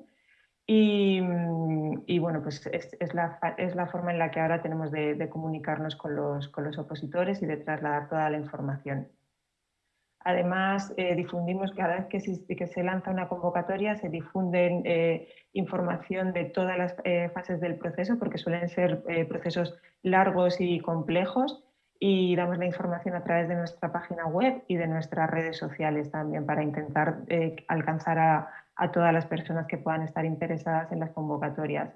[SPEAKER 6] Y, y bueno, pues es, la, es, la, forma en la que ahora tenemos de, comunicarnos con los, con los, opositores y de trasladar toda la información. Además, eh, difundimos cada vez que se, que se, lanza una convocatoria, se difunden eh, información de todas las eh, fases del proceso, porque suelen ser procesos largos y complejos, y damos la información a través de nuestra página web y de nuestras redes sociales también para intentar eh, alcanzar a, a todas las personas que puedan estar interesadas en las convocatorias.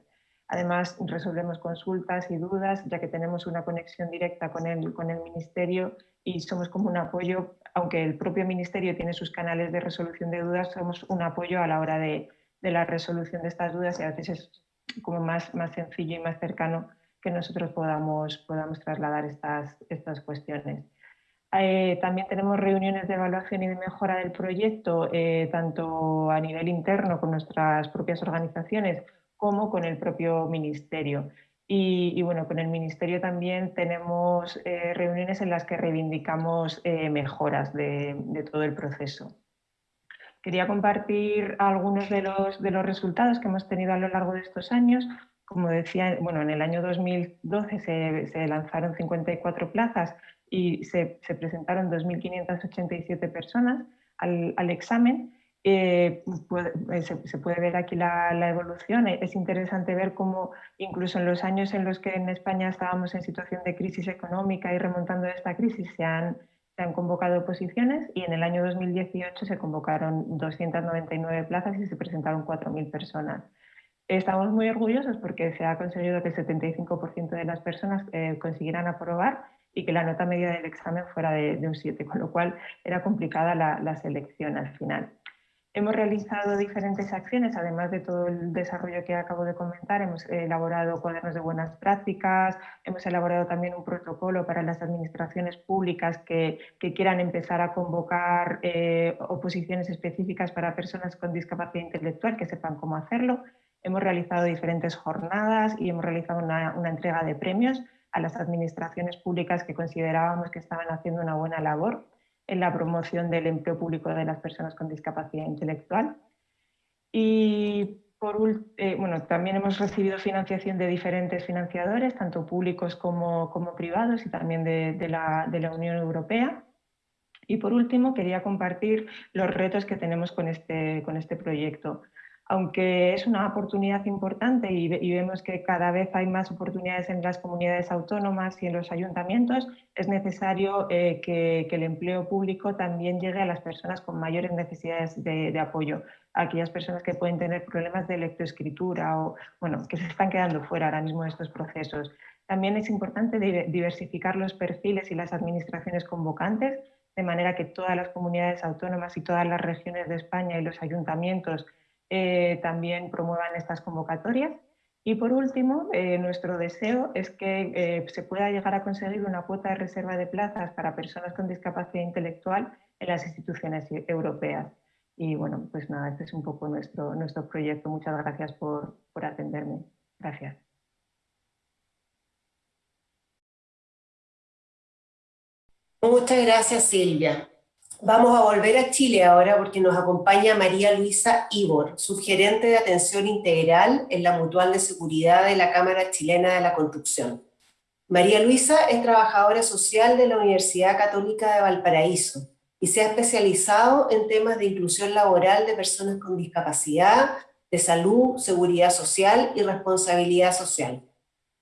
[SPEAKER 6] Además, resolvemos consultas y dudas, ya que tenemos una conexión directa con el, con el Ministerio y somos como un apoyo, aunque el propio Ministerio tiene sus canales de resolución de dudas, somos un apoyo a la hora de, de la resolución de estas dudas y a veces es como más, más sencillo y más cercano que nosotros podamos, podamos trasladar estas, estas cuestiones. Eh, también tenemos reuniones de evaluación y de mejora del proyecto, eh, tanto a nivel interno con nuestras propias organizaciones como con el propio Ministerio. Y, bueno, con el Ministerio también tenemos eh, reuniones en las que reivindicamos mejoras de, de, todo el proceso. Quería compartir algunos de los, de los resultados que hemos tenido a lo largo de estos años. Como decía, bueno, en el año 2012 se, se lanzaron 54 plazas y se, se presentaron 2.587 personas al, al examen. Eh, eh, se, se, puede ver aquí la, la, evolución. Es interesante ver cómo incluso en los años en los que en España estábamos en situación de crisis económica y remontando esta crisis se han, se han convocado posiciones y en el año 2018 se convocaron 299 plazas y se presentaron 4.000 personas. Estamos muy orgullosos porque se ha conseguido que el 75% de las personas eh, consiguieran aprobar y que la nota media del examen fuera de, de un 7, con lo cual era complicada la, la, selección al final. Hemos realizado diferentes acciones, además de todo el desarrollo que acabo de comentar, hemos elaborado cuadernos de buenas prácticas, hemos elaborado también un protocolo para las administraciones públicas que, que quieran empezar a convocar eh, oposiciones específicas para personas con discapacidad intelectual, que sepan cómo hacerlo. Hemos realizado diferentes jornadas y hemos realizado una, entrega de premios a las administraciones públicas que considerábamos que estaban haciendo una buena labor en la promoción del empleo público de las personas con discapacidad intelectual. Y por, eh, bueno, también hemos recibido financiación de diferentes financiadores, tanto públicos como, privados y también de, la, Unión Europea. Y por último, quería compartir los retos que tenemos con este, con este proyecto aunque es una oportunidad importante y, vemos que cada vez hay más oportunidades en las comunidades autónomas y en los ayuntamientos, es necesario eh, que, el empleo público también llegue a las personas con mayores necesidades de, apoyo, a aquellas personas que pueden tener problemas de lectoescritura o bueno, que se están quedando fuera ahora mismo de estos procesos. También es importante diversificar los perfiles y las administraciones convocantes, de manera que todas las comunidades autónomas y todas las regiones de España y los ayuntamientos eh, también promuevan estas convocatorias. Y por último, eh, nuestro deseo es que eh, se pueda llegar a conseguir una cuota de reserva de plazas para personas con discapacidad intelectual en las instituciones europeas. Y bueno, pues nada, este es un poco nuestro, nuestro proyecto. Muchas gracias por, por atenderme. Gracias.
[SPEAKER 1] Muchas gracias, Silvia. Vamos a volver a Chile ahora porque nos acompaña María Luisa Ibor, subgerente de atención integral en la Mutual de Seguridad de la Cámara Chilena de la Construcción. María Luisa es trabajadora social de la Universidad Católica de Valparaíso y se ha especializado en temas de inclusión laboral de personas con discapacidad, de salud, seguridad social y responsabilidad social.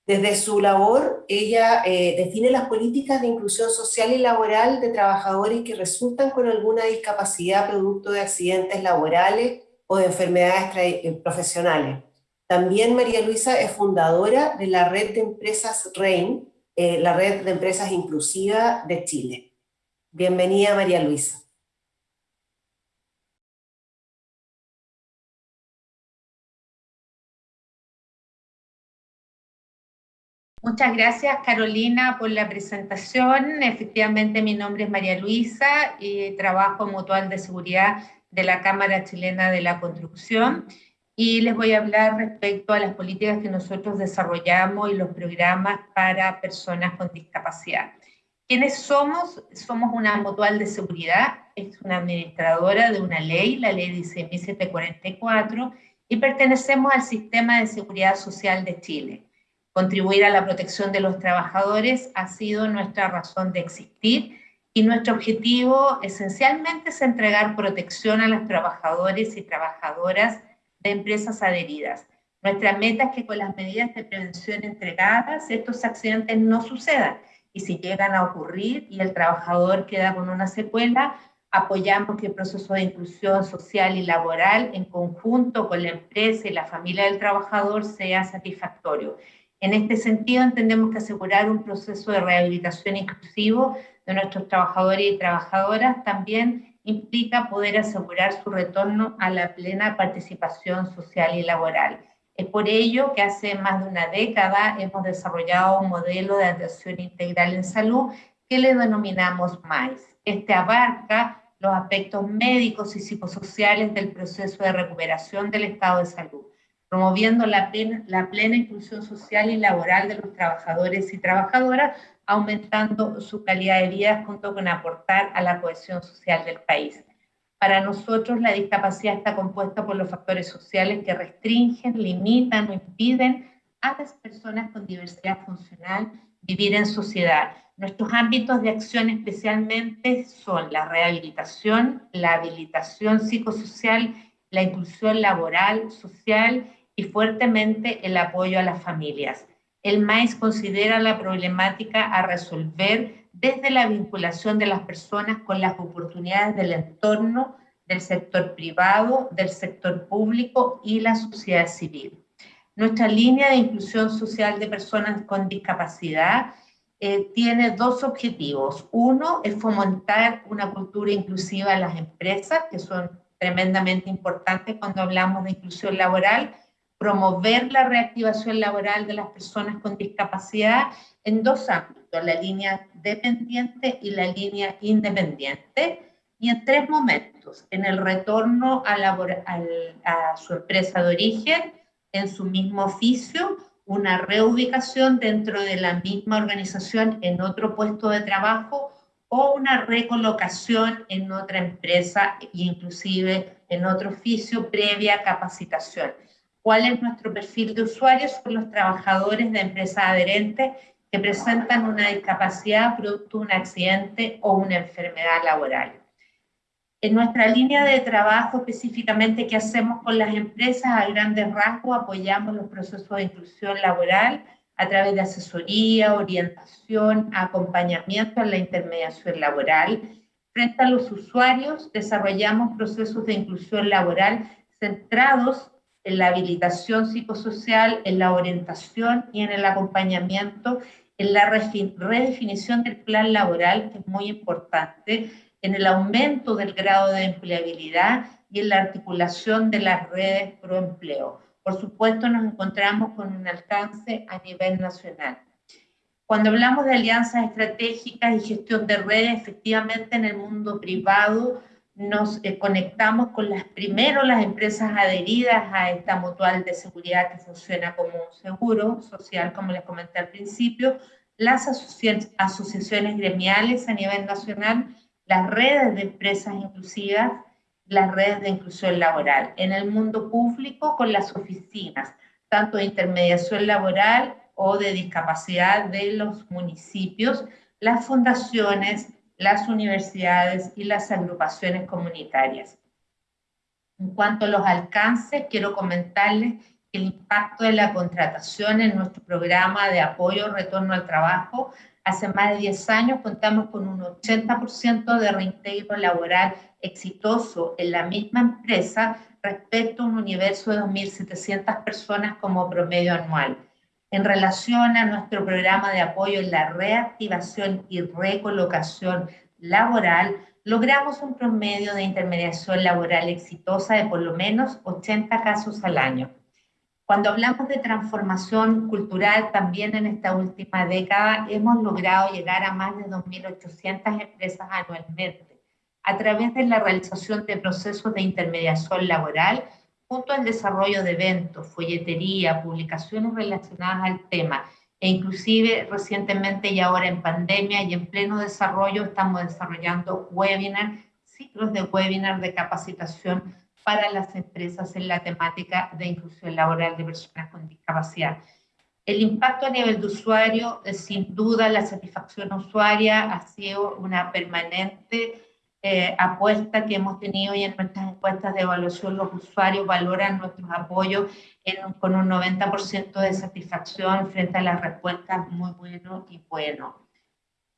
[SPEAKER 1] Desde su labor, ella eh, define las políticas de inclusión social y laboral de trabajadores que resultan con alguna discapacidad producto de accidentes laborales o de enfermedades eh, profesionales. También María Luisa es fundadora de la red de empresas REIN, eh, la red de empresas inclusiva de Chile. Bienvenida María Luisa.
[SPEAKER 7] Muchas gracias Carolina por la presentación. Efectivamente mi nombre es María Luisa y trabajo en Mutual de Seguridad de la Cámara Chilena de la Construcción y les voy a hablar respecto a las políticas que nosotros desarrollamos y los programas para personas con discapacidad. ¿Quiénes somos? Somos una mutual de seguridad, es una administradora de una ley, la ley 16744, y pertenecemos al Sistema de Seguridad Social de Chile. Contribuir a la protección de los trabajadores ha sido nuestra razón de existir y nuestro objetivo esencialmente es entregar protección a los trabajadores y trabajadoras de empresas adheridas. Nuestra meta es que con las medidas de prevención entregadas estos accidentes no sucedan y si llegan a ocurrir y el trabajador queda con una secuela, Apoyamos que el proceso de inclusión social y laboral en conjunto con la empresa y la familia del trabajador sea satisfactorio. En este sentido, entendemos que asegurar un proceso de rehabilitación inclusivo de nuestros trabajadores y trabajadoras también implica poder asegurar su retorno a la plena participación social y laboral. Es por ello que hace más de una década hemos desarrollado un modelo de atención integral en salud que le denominamos MAIS. Este abarca los aspectos médicos y psicosociales del proceso de recuperación del estado de salud, promoviendo la plena, la plena inclusión social y laboral de los trabajadores y trabajadoras, aumentando su calidad de vida junto con aportar a la cohesión social del país. Para nosotros la discapacidad está compuesta por los factores sociales que restringen, limitan o impiden a las personas con diversidad funcional vivir en sociedad Nuestros ámbitos de acción especialmente son la rehabilitación, la habilitación psicosocial, la inclusión laboral, social y fuertemente el apoyo a las familias. El MAIS considera la problemática a resolver desde la vinculación de las personas con las oportunidades del entorno, del sector privado, del sector público y la sociedad civil. Nuestra línea de inclusión social de personas con discapacidad eh, tiene dos objetivos. Uno es fomentar una cultura inclusiva en las empresas, que son tremendamente importantes cuando hablamos de inclusión laboral, promover la reactivación laboral de las personas con discapacidad en dos ámbitos, la línea dependiente y la línea independiente, y en tres momentos, en el retorno a, a su empresa de origen, en su mismo oficio, una reubicación dentro de la misma organización en otro puesto de trabajo o una recolocación en otra empresa e inclusive en otro oficio previa capacitación. ¿Cuál es nuestro perfil de usuarios? Son los trabajadores de empresas adherentes que presentan una discapacidad producto de un accidente o una enfermedad laboral. En nuestra línea de trabajo específicamente que hacemos con las empresas a grandes rasgos, apoyamos los procesos de inclusión laboral a través de asesoría, orientación, acompañamiento en la intermediación laboral. Frente a los usuarios, desarrollamos procesos de inclusión laboral centrados en la habilitación psicosocial, en la orientación y en el acompañamiento, en la redefinición del plan laboral, que es muy importante, en el aumento del grado de empleabilidad y en la articulación de las redes pro empleo. Por supuesto, nos encontramos con un alcance a nivel nacional. Cuando hablamos de alianzas estratégicas y gestión de redes, efectivamente en el mundo privado nos eh, conectamos con las primero las empresas adheridas a esta mutual de seguridad que funciona como un seguro social, como les comenté al principio, las asociaciones gremiales a nivel nacional las redes de empresas inclusivas, las redes de inclusión laboral. En el mundo público, con las oficinas, tanto de intermediación laboral o de discapacidad de los municipios, las fundaciones, las universidades y las agrupaciones comunitarias. En cuanto a los alcances, quiero comentarles que el impacto de la contratación en nuestro programa de apoyo retorno al trabajo Hace más de 10 años contamos con un 80% de reintegro laboral exitoso en la misma empresa respecto a un universo de 2.700 personas como promedio anual. En relación a nuestro programa de apoyo en la reactivación y recolocación laboral, logramos un promedio de intermediación laboral exitosa de por lo menos 80 casos al año. Cuando hablamos de transformación cultural, también en esta última década hemos logrado llegar a más de 2.800 empresas anualmente a través de la realización de procesos de intermediación laboral junto al desarrollo de eventos, folletería, publicaciones relacionadas al tema e inclusive recientemente y ahora en pandemia y en pleno desarrollo estamos desarrollando webinars, ciclos de webinar de capacitación para las empresas en la temática de inclusión laboral de personas con discapacidad. El impacto a nivel de usuario, sin duda la satisfacción usuaria ha sido una permanente eh, apuesta que hemos tenido y en nuestras encuestas de evaluación los usuarios valoran nuestros apoyos con un 90% de satisfacción frente a las respuestas muy bueno y bueno.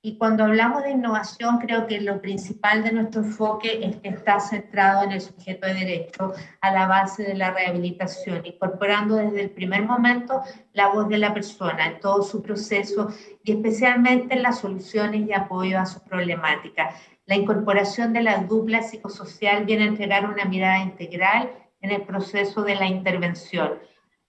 [SPEAKER 7] Y cuando hablamos de innovación, creo que lo principal de nuestro enfoque es que está centrado en el sujeto de derecho a la base de la rehabilitación, incorporando desde el primer momento la voz de la persona en todo su proceso y especialmente en las soluciones y apoyo a su problemática. La incorporación de la dupla psicosocial viene a entregar una mirada integral en el proceso de la intervención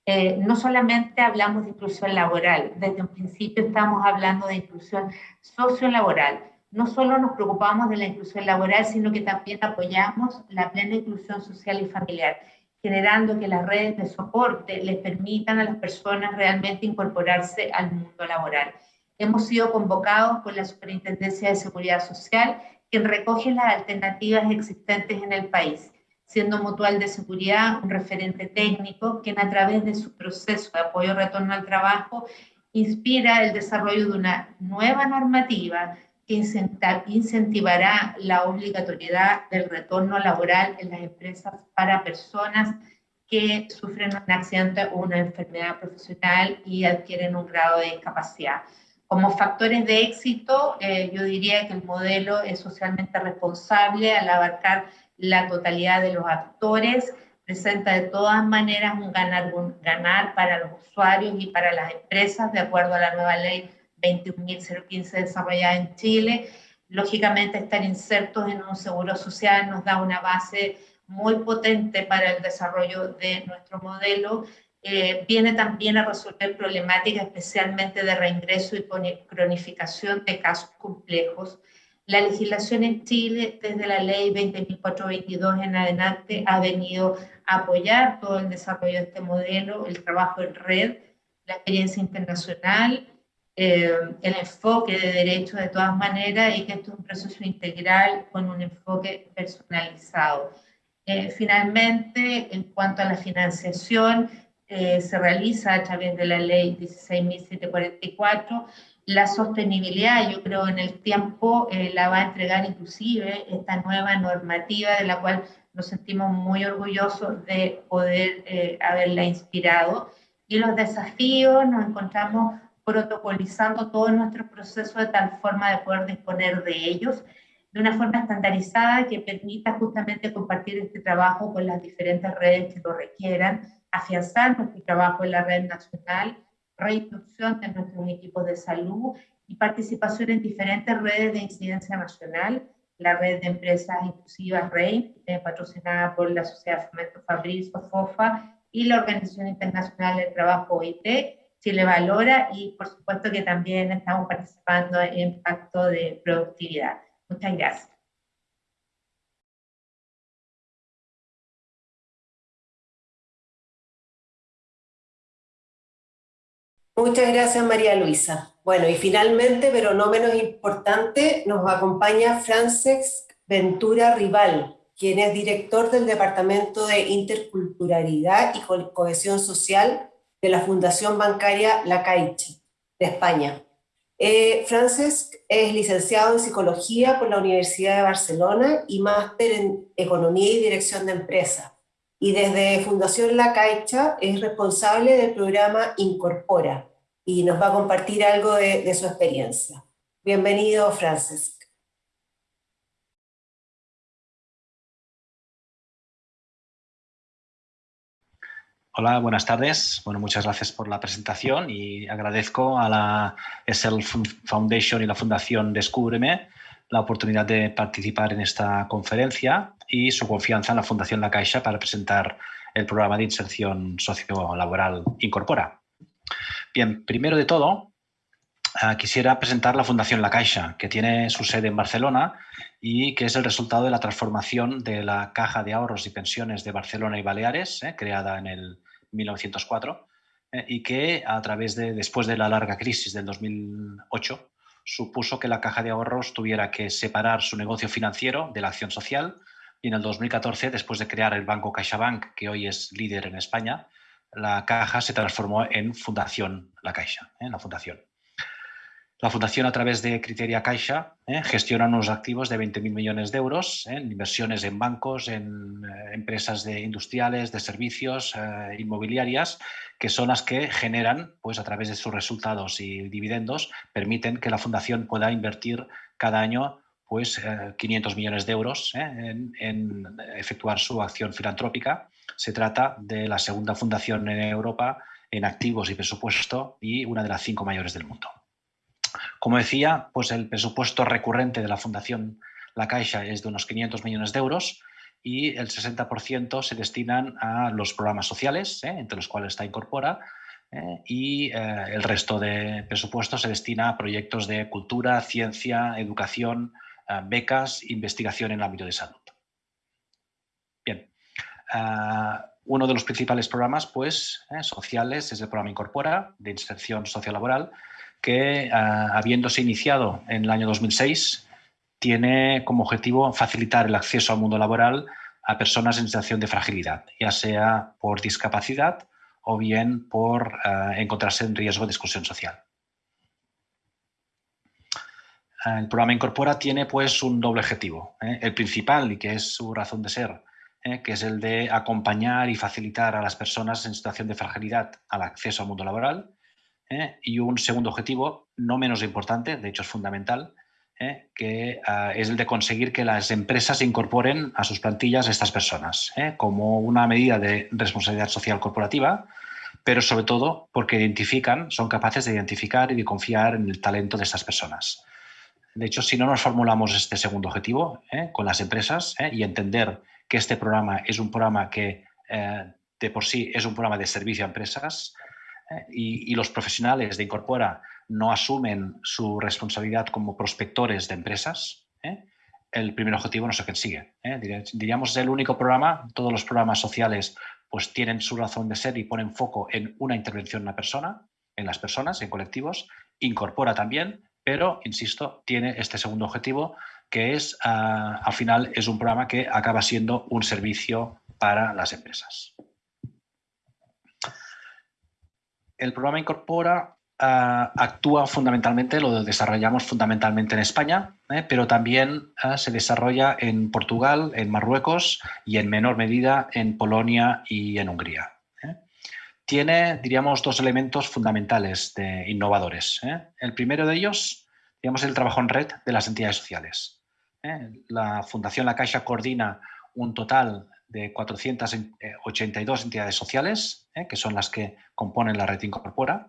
[SPEAKER 7] eh, no solamente hablamos de inclusión laboral, desde un principio estamos hablando de inclusión sociolaboral. No solo nos preocupamos de la inclusión laboral, sino que también apoyamos la plena inclusión social y familiar, generando que las redes de soporte les permitan a las personas realmente incorporarse al mundo laboral. Hemos sido convocados por la Superintendencia de Seguridad Social, quien recoge las alternativas existentes en el país siendo Mutual de Seguridad un referente técnico, quien a través de su proceso de apoyo retorno al trabajo inspira el desarrollo de una nueva normativa que incentivará la obligatoriedad del retorno laboral en las empresas para personas que sufren un accidente o una enfermedad profesional y adquieren un grado de discapacidad. Como factores de éxito, eh, yo diría que el modelo es socialmente responsable al abarcar la totalidad de los actores, presenta de todas maneras un ganar, un ganar para los usuarios y para las empresas, de acuerdo a la nueva ley 21.015 desarrollada en Chile. Lógicamente, estar insertos en un seguro social nos da una base muy potente para el desarrollo de nuestro modelo. Eh, viene también a resolver problemáticas especialmente de reingreso y cronificación de casos complejos la legislación en Chile, desde la ley 20.422 en adelante, ha venido a apoyar todo el desarrollo de este modelo, el trabajo en red, la experiencia internacional, eh, el enfoque de derechos de todas maneras y que esto es un proceso integral con un enfoque personalizado. Eh, finalmente, en cuanto a la financiación, eh, se realiza a través de la ley 16.744, la sostenibilidad, yo creo, en el tiempo eh, la va a entregar inclusive esta nueva normativa de la cual nos sentimos muy orgullosos de poder eh, haberla inspirado. Y los desafíos nos encontramos protocolizando todo nuestro proceso de tal forma de poder disponer de ellos de una forma estandarizada que permita justamente compartir este trabajo con las diferentes redes que lo requieran, afianzar nuestro trabajo en la red nacional, reintroducción de nuestros equipos de salud y participación en diferentes redes de incidencia nacional, la red de empresas inclusivas REI, eh, patrocinada por la Sociedad Fomento Fabriz o FOFA, y la Organización Internacional del Trabajo OIT, Chile Valora, y por supuesto que también estamos participando en Pacto de Productividad. Muchas gracias.
[SPEAKER 1] Muchas gracias María Luisa. Bueno, y finalmente, pero no menos importante, nos acompaña Frances Ventura Rival, quien es director del Departamento de Interculturalidad y Cohesión Social de la Fundación Bancaria La Caixa, de España. Eh, Frances es licenciado en Psicología por la Universidad de Barcelona y máster en Economía y Dirección de Empresas y desde Fundación La Caixa es responsable del programa Incorpora y nos va a compartir algo de, su experiencia. Bienvenido, Francis.
[SPEAKER 8] Hola, buenas tardes. Bueno, muchas gracias por la presentación y agradezco a la SL Foundation y la Fundación Descúbreme la oportunidad de participar en esta conferencia y su confianza en la Fundación La Caixa para presentar el programa de inserción sociolaboral Incorpora. Bien, primero de todo, ah, quisiera presentar la Fundación La Caixa, que tiene su sede en Barcelona y que es el resultado de la transformación de la Caja de Ahorros y Pensiones de Barcelona y Baleares, eh, creada en el 1904, eh, y que a través de, después de la larga crisis del 2008, supuso que la Caja de Ahorros tuviera que separar su negocio financiero de la acción social y en el 2014, después de crear el banco CaixaBank, que hoy es líder en España, la Caja se transformó en Fundación La Caixa, en ¿eh? la Fundación. La Fundación, a través de Criteria Caixa, eh, gestiona unos activos de 20.000 millones de euros en inversiones en bancos, en empresas de industriales, de servicios, inmobiliarias, que son las que generan, pues a través de sus resultados y dividendos, permiten que la Fundación pueda invertir cada año pues 500 millones de euros en efectuar su acción filantrópica. Se trata de la segunda fundación en Europa en activos y presupuesto y una de las cinco mayores del mundo. Como decía, pues el presupuesto recurrente de la Fundación La Caixa es de unos 500 millones de euros y el 60% se destinan a los programas sociales, ¿eh? entre los cuales está Incorpora, ¿eh? y eh, el resto de presupuesto se destina a proyectos de cultura, ciencia, educación, becas, investigación en el ámbito de salud. Bien, uno de los principales programas pues, sociales es el programa Incorpora, de inserción sociolaboral, que ah, habiéndose iniciado en el año 2006, tiene como objetivo facilitar el acceso al mundo laboral a personas en situación de fragilidad, ya sea por discapacidad o bien por ah, encontrarse en riesgo de exclusión social. Ah, el programa Incorpora tiene pues un doble objetivo. ¿eh? El principal, y que es su razón de ser, ¿eh? que es el de acompañar y facilitar a las personas en situación de fragilidad al acceso al mundo laboral, ¿eh? y un segundo objetivo, no menos importante, de hecho es fundamental, ¿eh? que ah, es el de conseguir que las empresas incorporen a sus plantillas a estas personas, ¿eh? como una medida de responsabilidad social corporativa, pero sobre todo porque identifican, son capaces de identificar y de confiar en el talento de estas personas. De hecho, si no nos formulamos este segundo objetivo con las empresas y entender que este programa es un programa que de por sí es un programa de servicio a empresas, y, los profesionales de Incorpora no asumen su responsabilidad como prospectores de empresas, ¿eh? el primer objetivo no se consigue. ¿eh? Diríamos es el único programa, todos los programas sociales pues tienen su razón de ser y ponen foco en una intervención en la persona, en las personas, en colectivos, incorpora también, pero, insisto, tiene este segundo objetivo que es, ah, al final, es un programa que acaba siendo un servicio para las empresas. El programa Incorpora ah, actúa fundamentalmente, lo desarrollamos fundamentalmente en España, ¿eh? pero también ah, se desarrolla en Portugal, en Marruecos y en menor medida en Polonia y en Hungría. ¿eh? Tiene, diríamos, dos elementos fundamentales de innovadores. ¿eh? El primero de ellos, digamos, el trabajo en red de las entidades sociales. La Fundación La Caixa coordina un total de 482 entidades sociales, eh, que son las que componen la red Incorpora.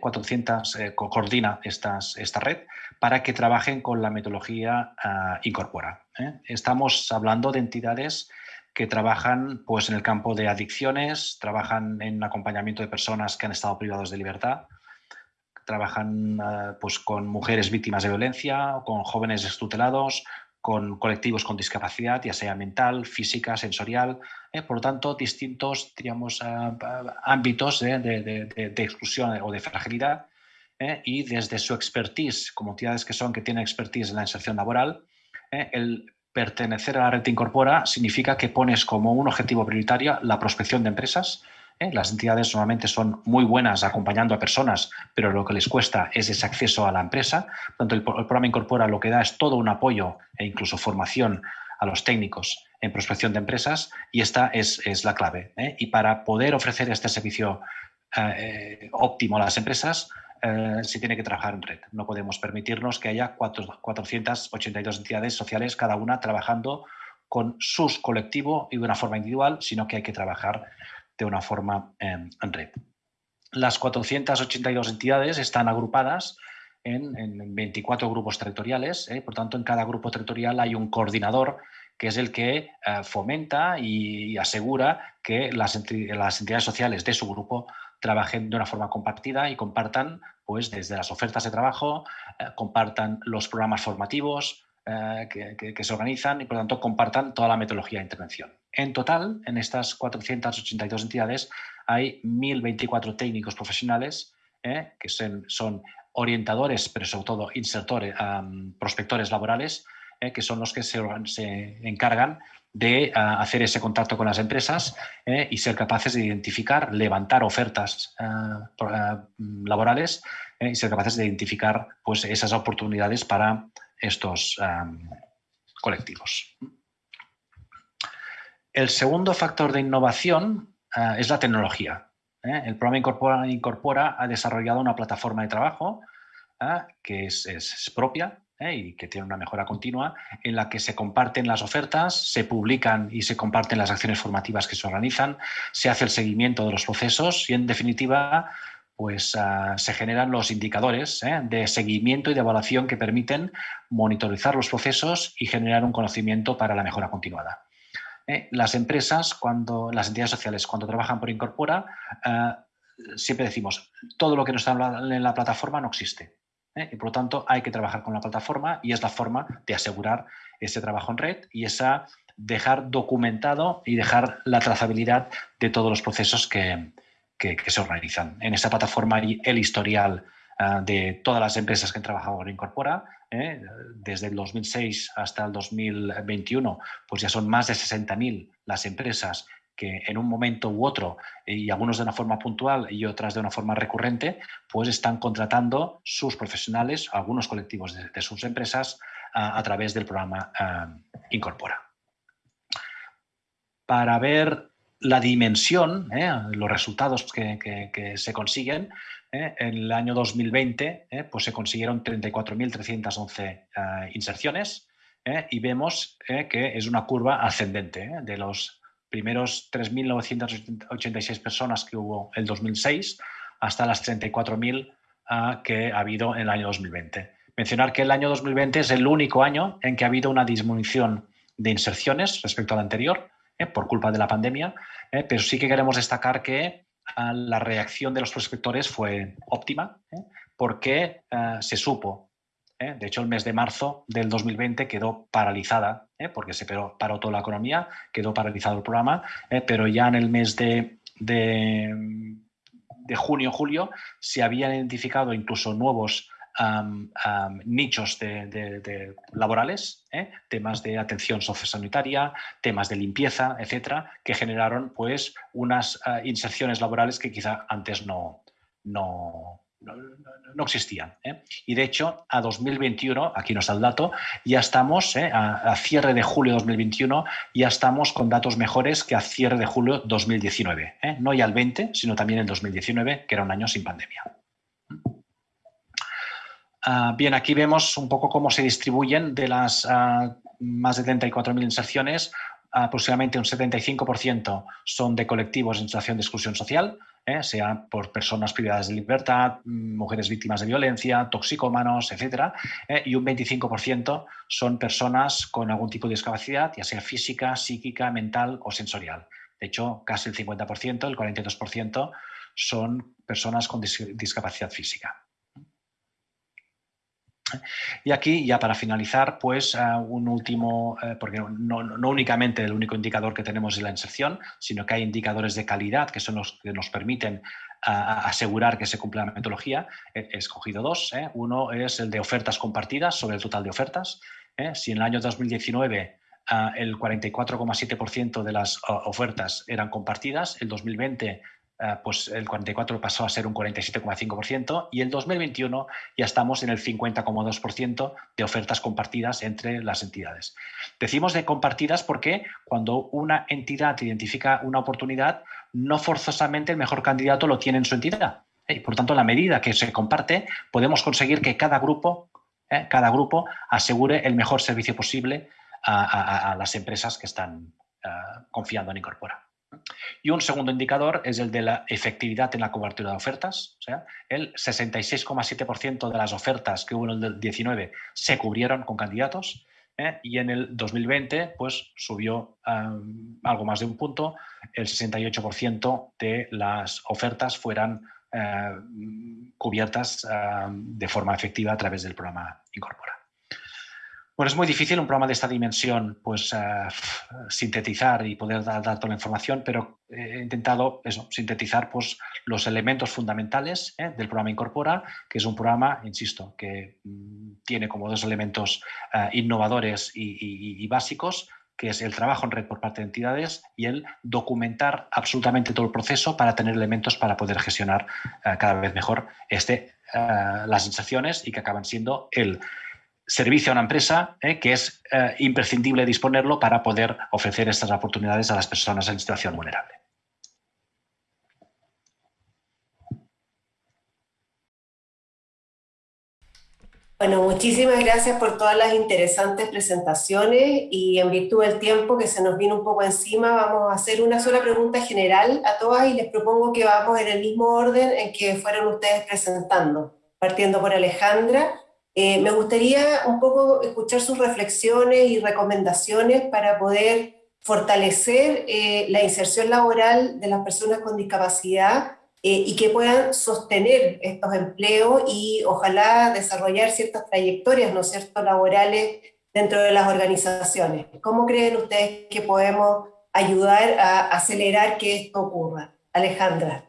[SPEAKER 8] 400 eh, eh, coordina esta red para que trabajen con la metodología ah, Incorpora. Estamos hablando de entidades que trabajan pues, en el campo de adicciones, trabajan en acompañamiento de personas que han estado privados de libertad, trabajan ah, pues, con mujeres víctimas de violencia, con jóvenes extutelados, con colectivos con discapacidad, ya sea mental, física, sensorial, eh, por lo tanto, distintos digamos, ámbitos de, exclusión o de fragilidad eh, y desde su expertise, como entidades que son que tienen expertise en la inserción laboral, eh, el pertenecer a la red Incorpora significa que pones como un objetivo prioritario la prospección de empresas, ¿eh? Las entidades normalmente son muy buenas acompañando a personas, pero lo que les cuesta es ese acceso a la empresa. Tanto el, programa Incorpora lo que da es todo un apoyo e incluso formación a los técnicos en prospección de empresas y esta es, la clave. ¿eh? Y para poder ofrecer este servicio eh, óptimo a las empresas, se tiene que trabajar en red. No podemos permitirnos que haya 482 entidades sociales, cada una trabajando con sus colectivos y de una forma individual, sino que hay que trabajar de una forma em, en red. Las 482 entidades están agrupadas en, 24 grupos territoriales, ¿eh? por tanto en cada grupo territorial hay un coordinador que es el que eh, fomenta y, asegura que las, entidades sociales de su grupo trabajen de una forma compartida y compartan pues, desde las ofertas de trabajo, eh, compartan los programas formativos que, que, se organizan y por tanto compartan toda la metodología de intervención. En total, en estas 482 entidades hay 1.024 técnicos profesionales ¿eh? que son, orientadores, pero sobre todo insertores, prospectores laborales, ¿eh? que son los que se, encargan de hacer ese contacto con las empresas y ser capaces de identificar, levantar ofertas laborales y ser capaces de identificar pues, esas oportunidades para estos colectivos. El segundo factor de innovación es la tecnología. El programa Incorpora, Incorpora, ha desarrollado una plataforma de trabajo que es propia, ¿eh? y que tiene una mejora continua, en la que se comparten las ofertas, se publican y se comparten las acciones formativas que se organizan, se hace el seguimiento de los procesos y, en definitiva, pues se generan los indicadores ¿eh? de seguimiento y de evaluación que permiten monitorizar los procesos y generar un conocimiento para la mejora continuada. ¿Eh? Las empresas, cuando, las entidades sociales, cuando trabajan por Incorpora, ah, siempre decimos, todo lo que no está en la plataforma no existe. ¿eh? y por lo tanto hay que trabajar con la plataforma y es la forma de asegurar ese trabajo en red y esa dejar documentado y dejar la trazabilidad de todos los procesos que, se organizan. En esa plataforma hay el historial ah, de todas las empresas que han trabajado en Incorpora, ¿eh? desde el 2006 hasta el 2021, pues ya son más de 60.000 las empresas que en un momento u otro, y algunos de una forma puntual y otras de una forma recurrente, pues están contratando sus profesionales, algunos colectivos de, sus empresas, a, través del programa Incorpora. Para ver la dimensión, ¿eh? los resultados que, se consiguen, ¿eh? en el año 2020 ¿eh? pues se consiguieron 34.311 inserciones y vemos que es una curva ascendente de los primeros 3.986 personas que hubo el 2006 hasta las 34.000 ah, que ha habido en el año 2020. Mencionar que el año 2020 es el único año en que ha habido una disminución de inserciones respecto al anterior, eh, por culpa de la pandemia, eh, pero sí que queremos destacar que la reacción de los prospectores fue óptima, eh, porque ah, se supo ¿eh? De hecho, el mes de marzo del 2020 quedó paralizada, ¿eh? porque se paró, toda la economía, quedó paralizado el programa, ¿eh? pero ya en el mes de, de, junio, julio, se habían identificado incluso nuevos nichos de, laborales, temas de atención sociosanitaria, temas de limpieza, etcétera, que generaron pues unas inserciones laborales que quizá antes no, no, no, existían. ¿eh? Y de hecho, a 2021, aquí no está el dato, ya estamos, ¿eh? a, cierre de julio de 2021, ya estamos con datos mejores que a cierre de julio 2019. ¿eh? No ya el 20, sino también el 2019, que era un año sin pandemia. Ah, bien, aquí vemos un poco cómo se distribuyen de las ah, más de 34.000 inserciones, aproximadamente un 75% son de colectivos en situación de exclusión social, ¿eh? sea por personas privadas de libertad, mujeres víctimas de violencia, toxicómanos, etc. ¿eh? y un 25% son personas con algún tipo de discapacidad, ya sea física, psíquica, mental o sensorial. De hecho, casi el 50%, el 42% son personas con discapacidad física. Y aquí, ya para finalizar, pues eh, un último, eh, porque no, únicamente el único indicador que tenemos es la inserción, sino que hay indicadores de calidad que son los que nos permiten asegurar que se cumple la metodología. He, escogido dos. ¿eh? Uno es el de ofertas compartidas sobre el total de ofertas. Si en el año 2019 el 44,7% de las ofertas eran compartidas, el 2020 eh, pues el 44 pasó a ser un 47,5% y el 2021 ya estamos en el 50,2% de ofertas compartidas entre las entidades. Decimos de compartidas porque cuando una entidad identifica una oportunidad, no forzosamente el mejor candidato lo tiene en su entidad. Y por tanto, la medida que se comparte, podemos conseguir que cada grupo, eh, cada grupo asegure el mejor servicio posible a, las empresas que están eh, confiando en Incorpora. Y un segundo indicador es el de la efectividad en la cobertura de ofertas. O sea, el 66,7% de las ofertas que hubo en el 19 se cubrieron con candidatos ¿eh? y en el 2020 pues, subió algo más de un punto, el 68% de las ofertas fueran eh, cubiertas de forma efectiva a través del programa Incorpora. Bueno, es muy difícil un programa de esta dimensión pues, eh, sintetizar y poder dar, toda la información, pero he intentado eso, sintetizar pues, los elementos fundamentales ¿eh? del programa Incorpora, que es un programa, insisto, que mm, tiene como dos elementos eh, innovadores y, básicos, que es el trabajo en red por parte de entidades y el documentar absolutamente todo el proceso para tener elementos para poder gestionar eh, cada vez mejor este, eh, las sensaciones y que acaban siendo el servicio a una empresa eh, que es imprescindible disponerlo para poder ofrecer estas oportunidades a las personas en situación vulnerable.
[SPEAKER 1] Bueno, muchísimas gracias por todas las interesantes presentaciones y en virtud del tiempo que se nos viene un poco encima, vamos a hacer una sola pregunta general a todas y les propongo que vamos en el mismo orden en que fueron ustedes presentando, partiendo por Alejandra. Eh, me gustaría un poco escuchar sus reflexiones y recomendaciones para poder fortalecer eh, la inserción laboral de las personas con discapacidad eh, y que puedan sostener estos empleos y ojalá desarrollar ciertas trayectorias, ¿no cierto?, laborales dentro de las organizaciones. ¿Cómo creen ustedes que podemos ayudar a acelerar que esto ocurra? Alejandra.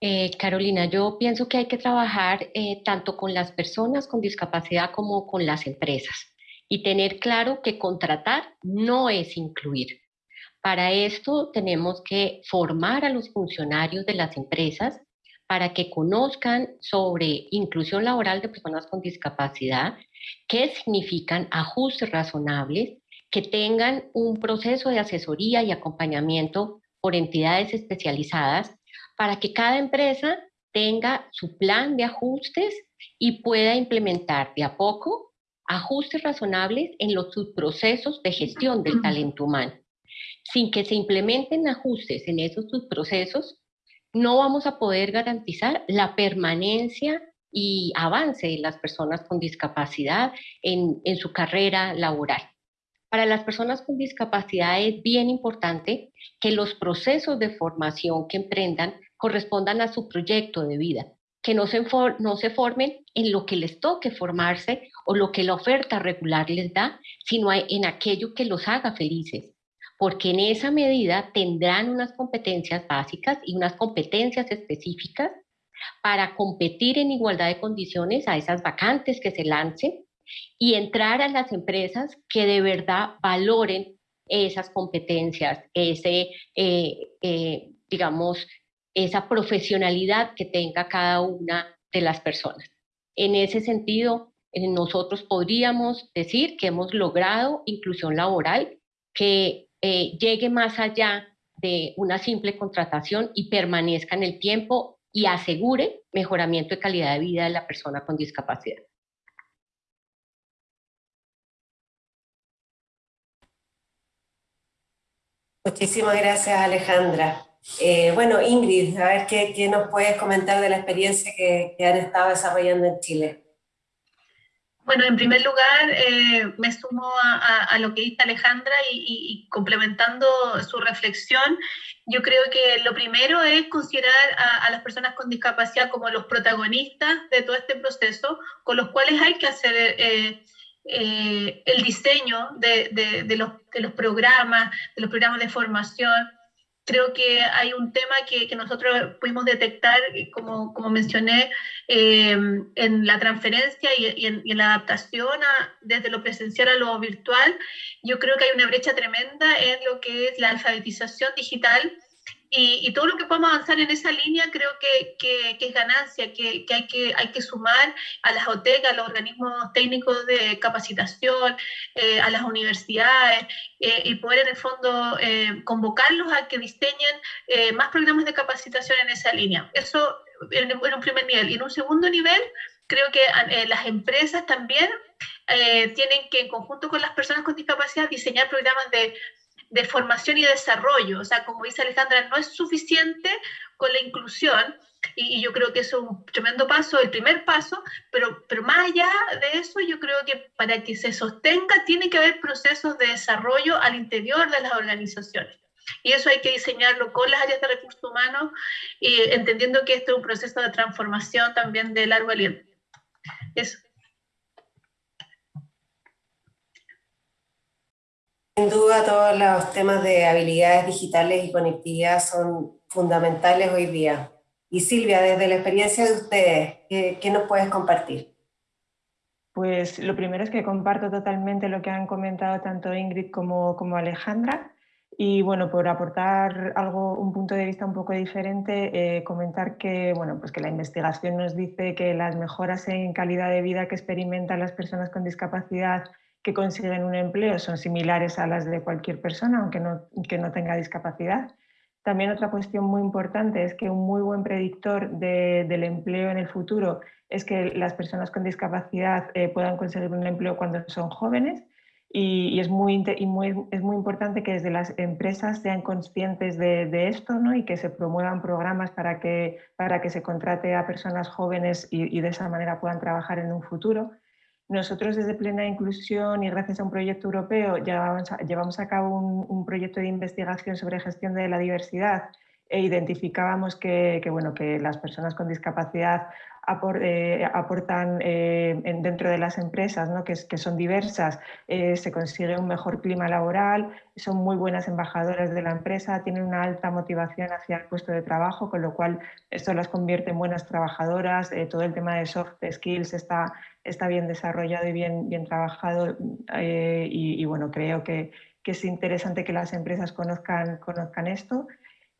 [SPEAKER 2] Eh, Carolina, yo pienso que hay que trabajar eh, tanto con las personas con discapacidad como con las empresas y tener claro que contratar no es incluir. Para esto tenemos que formar a los funcionarios de las empresas para que conozcan sobre inclusión laboral de personas con discapacidad, qué significan ajustes razonables, que tengan un proceso de asesoría y acompañamiento por entidades especializadas para que cada empresa tenga su plan de ajustes y pueda implementar de a poco ajustes razonables en los subprocesos de gestión del talento humano sin que se implementen ajustes en esos procesos, no vamos a poder garantizar la permanencia y avance de las personas con discapacidad en, en su carrera laboral. Para las personas con discapacidad es bien importante que los procesos de formación que emprendan correspondan a su proyecto de vida, que no se, no se formen en lo que les toque formarse o lo que la oferta regular les da, sino en aquello que los haga felices, porque en esa medida tendrán unas competencias básicas y unas competencias específicas para competir en igualdad de condiciones a esas vacantes que se lancen y entrar a las empresas que de verdad valoren esas competencias, ese, eh, eh, digamos, esa profesionalidad que tenga cada una de las personas. En ese sentido, eh, nosotros podríamos decir que hemos logrado inclusión laboral, que eh, llegue más allá de una simple contratación y permanezca en el tiempo y asegure mejoramiento de calidad de vida de la persona con discapacidad.
[SPEAKER 1] Muchísimas gracias, Alejandra. Eh, bueno, Ingrid, a ver qué, nos puedes comentar de la experiencia que han estado desarrollando en Chile.
[SPEAKER 5] Bueno, en primer lugar, eh, me sumo a, lo que dice Alejandra y, complementando su reflexión, yo creo que lo primero es considerar a, las personas con discapacidad como los protagonistas de todo este proceso, con los cuales hay que hacer eh, eh, el diseño de, los, de los programas, de los programas de formación, creo que hay un tema que, nosotros pudimos detectar, eh, como, mencioné, eh, en la transferencia y, en, la adaptación desde lo presencial a lo virtual. Yo creo que hay una brecha tremenda en lo que es la alfabetización digital y, todo lo que podamos avanzar en esa línea creo que, que, es ganancia, que, que, hay que hay que sumar a las OTEC, a los organismos técnicos de capacitación, eh, a las universidades, eh, y poder en el fondo eh, convocarlos a que diseñen más programas de capacitación en esa línea. Eso en, en, un primer nivel. Y en un segundo nivel, creo que las empresas también tienen que, en conjunto con las personas con discapacidad, diseñar programas de de formación y desarrollo. O sea, como dice Alejandra, no es suficiente con la inclusión, y, yo creo que eso es un tremendo paso, el primer paso, pero, pero más allá de eso, yo creo que para que se sostenga tiene que haber procesos de desarrollo al interior de las organizaciones. Y eso hay que diseñarlo con las áreas de recursos humanos, y entendiendo que esto es un proceso de transformación también de largo aliento. Eso.
[SPEAKER 1] Sin duda todos los temas de habilidades digitales y conectividad son fundamentales hoy día. Y Silvia, desde la experiencia de ustedes, ¿qué, nos puedes compartir?
[SPEAKER 6] Pues lo primero es que comparto totalmente lo que han comentado tanto Ingrid como, como Alejandra. Y bueno, por aportar algo, un punto de vista un poco diferente, eh, comentar que, bueno, pues que la investigación nos dice que las mejoras en calidad de vida que experimentan las personas con discapacidad que consiguen un empleo son similares a las de cualquier persona, aunque no, que no tenga discapacidad. También otra cuestión muy importante es que un muy buen predictor del empleo en el futuro es que las personas con discapacidad eh, puedan conseguir un empleo cuando son jóvenes y, es, muy, es muy importante que desde las empresas sean conscientes de, esto ¿no? y que se promuevan programas para que, para que se contrate a personas jóvenes y, de esa manera puedan trabajar en un futuro. Nosotros desde Plena Inclusión y gracias a un proyecto europeo llevamos a, llevamos a cabo un, un, proyecto de investigación sobre gestión de la diversidad e identificábamos que, que, bueno, que las personas con discapacidad eh, aportan eh, dentro de las empresas, ¿no? que, son diversas, eh, se consigue un mejor clima laboral, son muy buenas embajadoras de la empresa, tienen una alta motivación hacia el puesto de trabajo, con lo cual esto las convierte en buenas trabajadoras, todo el tema de soft skills está, está bien desarrollado y bien, bien trabajado y, y, bueno, creo que, que es interesante que las empresas conozcan, conozcan esto.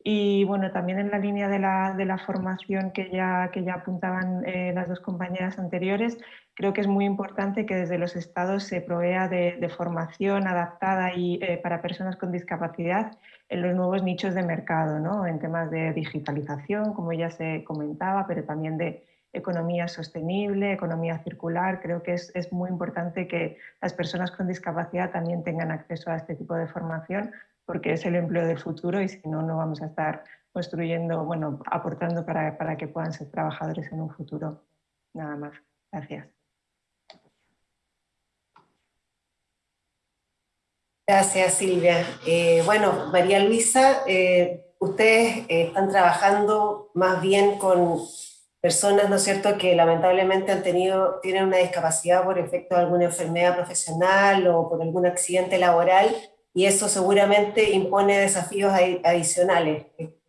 [SPEAKER 6] Y bueno, también en la línea de la, de la formación que ya, que ya apuntaban eh, las dos compañeras anteriores, creo que es muy importante que desde los estados se provea de, formación adaptada y, eh, para personas con discapacidad en los nuevos nichos de mercado, ¿no? en temas de digitalización, como ya se comentaba, pero también de economía sostenible, economía circular. Creo que es, es muy importante que las personas con discapacidad también tengan acceso a este tipo de formación porque es el empleo del futuro y si no, no vamos a estar construyendo, bueno, aportando para, para que puedan ser trabajadores en un futuro. Nada más. Gracias.
[SPEAKER 1] Gracias, Silvia. Eh, bueno, María Luisa, eh, ustedes eh, están trabajando más bien con personas, ¿no es cierto?, que lamentablemente han tenido, tienen una discapacidad por efecto de alguna enfermedad profesional o por algún accidente laboral y eso seguramente impone desafíos adicionales.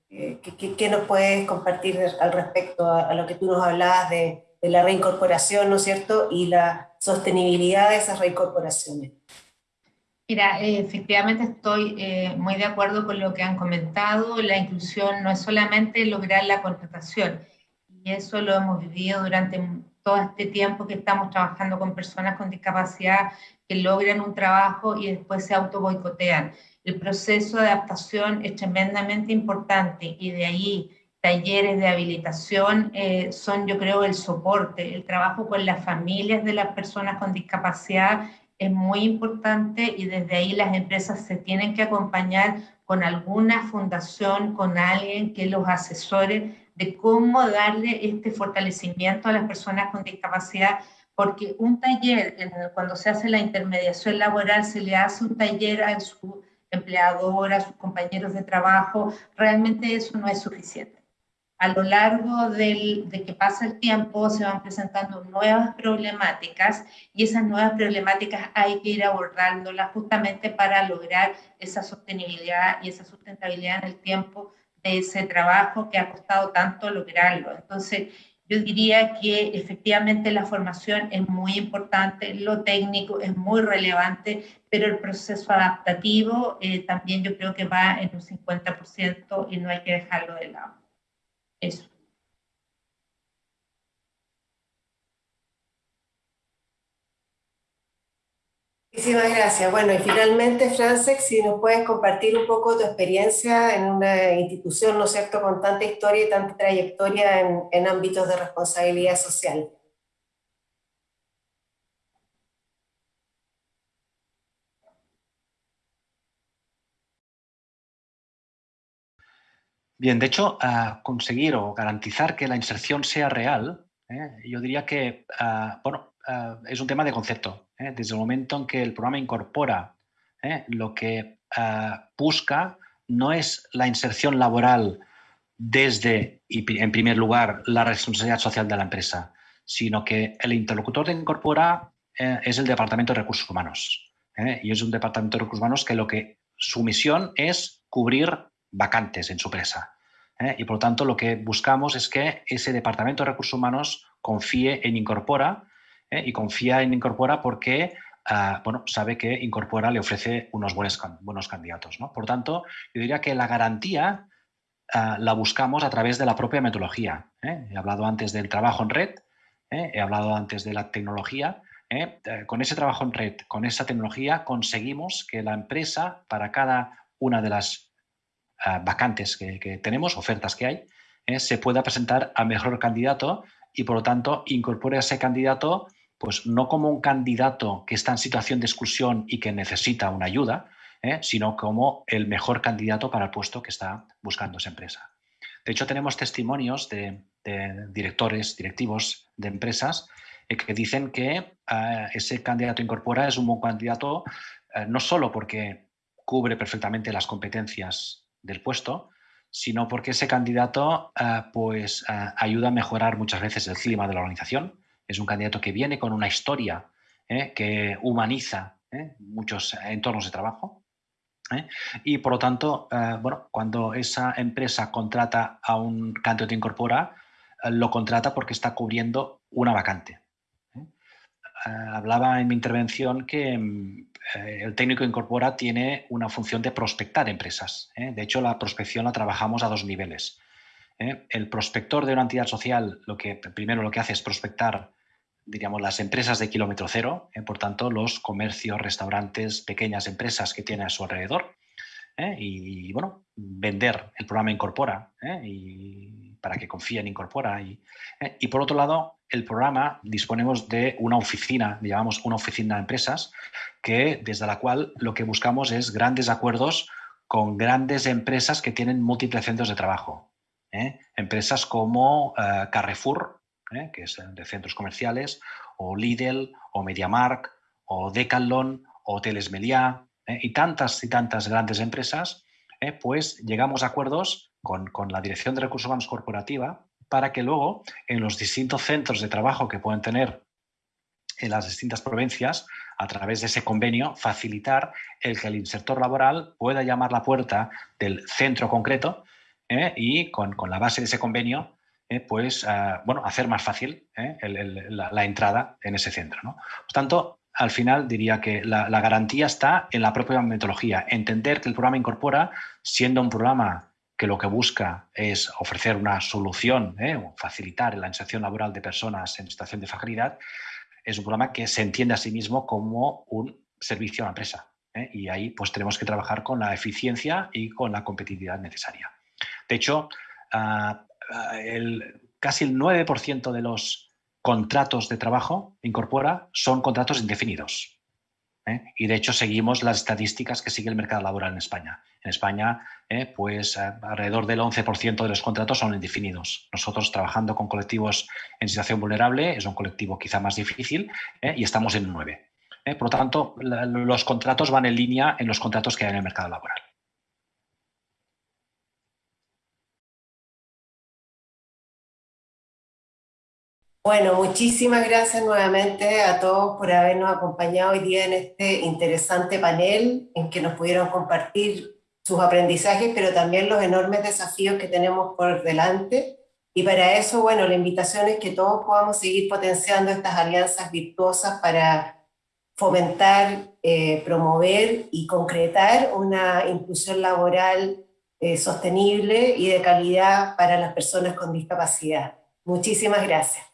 [SPEAKER 1] ¿Qué, nos puedes compartir al respecto a, lo que tú nos hablabas de, la reincorporación, ¿no es cierto?, y la sostenibilidad de esas reincorporaciones.
[SPEAKER 7] Mira, eh, efectivamente estoy eh, muy de acuerdo con lo que han comentado. La inclusión no es solamente lograr la contratación, y eso lo hemos vivido durante todo este tiempo que estamos trabajando con personas con discapacidad que logran un trabajo y después se auto boicotean. El proceso de adaptación es tremendamente importante y de ahí talleres de habilitación eh, son, yo creo, el soporte. El trabajo con las familias de las personas con discapacidad es muy importante y desde ahí las empresas se tienen que acompañar con alguna fundación, con alguien que los asesore de cómo darle este fortalecimiento a las personas con discapacidad porque un taller, cuando se hace la intermediación laboral, se le hace un taller a su empleador, a sus compañeros de trabajo, realmente eso no es suficiente. A lo largo del, de que pasa el tiempo se van presentando nuevas problemáticas y esas nuevas problemáticas hay que ir abordándolas justamente para lograr esa sostenibilidad y esa sustentabilidad en el tiempo de ese trabajo que ha costado tanto lograrlo. Entonces, yo diría que efectivamente la formación es muy importante, lo técnico es muy relevante, pero el proceso adaptativo eh, también yo creo que va en un 50% y no hay que dejarlo de lado. Eso.
[SPEAKER 1] Muchísimas gracias. Bueno, y finalmente, Francesc, si nos puedes compartir un poco tu experiencia en una institución, ¿no es cierto?, con tanta historia y tanta trayectoria en, ámbitos de responsabilidad social.
[SPEAKER 8] Bien, de hecho, conseguir o garantizar que la inserción sea real, ¿eh? yo diría que, bueno, es un tema de concepto. ¿eh? Desde el momento en que el programa incorpora ¿eh? lo que busca no es la inserción laboral desde, y en primer lugar, la responsabilidad social de la empresa, sino que el interlocutor de incorpora es el Departamento de Recursos Humanos. Y es un Departamento de Recursos Humanos que lo que su misión es cubrir vacantes en su empresa. Y por lo tanto lo que buscamos es que ese Departamento de Recursos Humanos confíe en Incorpora y confía en Incorpora porque ah, bueno, sabe que Incorpora le ofrece unos buenos, buenos candidatos. ¿no? Por tanto, yo diría que la garantía ah, la buscamos a través de la propia metodología. He hablado antes del trabajo en red, he hablado antes de la tecnología, ¿eh? Eh, con ese trabajo en red, con esa tecnología, conseguimos que la empresa, para cada una de las ah, vacantes que, tenemos, ofertas que hay, ¿eh? se pueda presentar a mejor candidato y, por lo tanto, incorpore a ese candidato pues no como un candidato que está en situación de exclusión y que necesita una ayuda, sino como el mejor candidato para el puesto que está buscando esa empresa. De hecho, tenemos testimonios de directores, directivos de empresas eh, que dicen que eh, ese candidato incorpora es un buen candidato eh, no solo porque cubre perfectamente las competencias del puesto, sino porque ese candidato pues, ayuda a mejorar muchas veces el clima de la organización. Es un candidato que viene con una historia que humaniza muchos entornos de trabajo. Y por lo tanto, bueno, cuando esa empresa contrata a un candidato incorpora, lo contrata porque está cubriendo una vacante. Eh, hablaba en mi intervención que mm, eh, el técnico incorpora tiene una función de prospectar empresas. ¿eh? De hecho, la prospección la trabajamos a dos niveles. El prospector de una entidad social, lo que primero lo que hace es prospectar diríamos, las empresas de kilómetro cero, por tanto, los comercios, restaurantes, pequeñas empresas que tiene a su alrededor. Y, bueno, vender el programa Incorpora y para que confíen Incorpora. Y, y por otro lado, el programa disponemos de una oficina, llamamos una oficina de empresas, que desde la cual lo que buscamos es grandes acuerdos con grandes empresas que tienen múltiples centros de trabajo. ¿eh? Empresas como eh, Carrefour, ¿eh? que es de centros comerciales, o Lidl, o MediaMark, o Decathlon, o Hoteles Meliá, y tantas y tantas grandes empresas, pues llegamos a acuerdos con, con la Dirección de Recursos Humanos Corporativa para que luego en los distintos centros de trabajo que pueden tener en las distintas provincias, a través de ese convenio, facilitar el que el insertor laboral pueda llamar la puerta del centro concreto ¿eh? y con, la base de ese convenio, ¿eh? pues, ah, bueno, hacer más fácil ¿eh? la, entrada en ese centro. Por tanto, al final diría que la, garantía está en la propia metodología, entender que el programa incorpora, siendo un programa que lo que busca es ofrecer una solución ¿eh? facilitar la inserción laboral de personas en situación de fragilidad, es un programa que se entiende a sí mismo como un servicio a la empresa. Y ahí pues tenemos que trabajar con la eficiencia y con la competitividad necesaria. De hecho, ah, el, casi el 9% de los contratos de trabajo incorpora son contratos indefinidos. ¿eh? Y de hecho seguimos las estadísticas que sigue el mercado laboral en España. En España, ¿eh? pues eh, alrededor del 11% de los contratos son indefinidos. Nosotros trabajando con colectivos en situación vulnerable, es un colectivo quizá más difícil y estamos en 9. Por lo tanto, los contratos van en línea en los contratos que hay en el mercado laboral.
[SPEAKER 1] Bueno, muchísimas gracias nuevamente a todos por habernos acompañado hoy día en este interesante panel en que nos pudieron compartir sus aprendizajes, pero también los enormes desafíos que tenemos por delante. Y para eso, bueno, la invitación es que todos podamos seguir potenciando estas alianzas virtuosas para fomentar, eh, promover y concretar una inclusión laboral eh, sostenible y de calidad para las personas con discapacidad. Muchísimas gracias.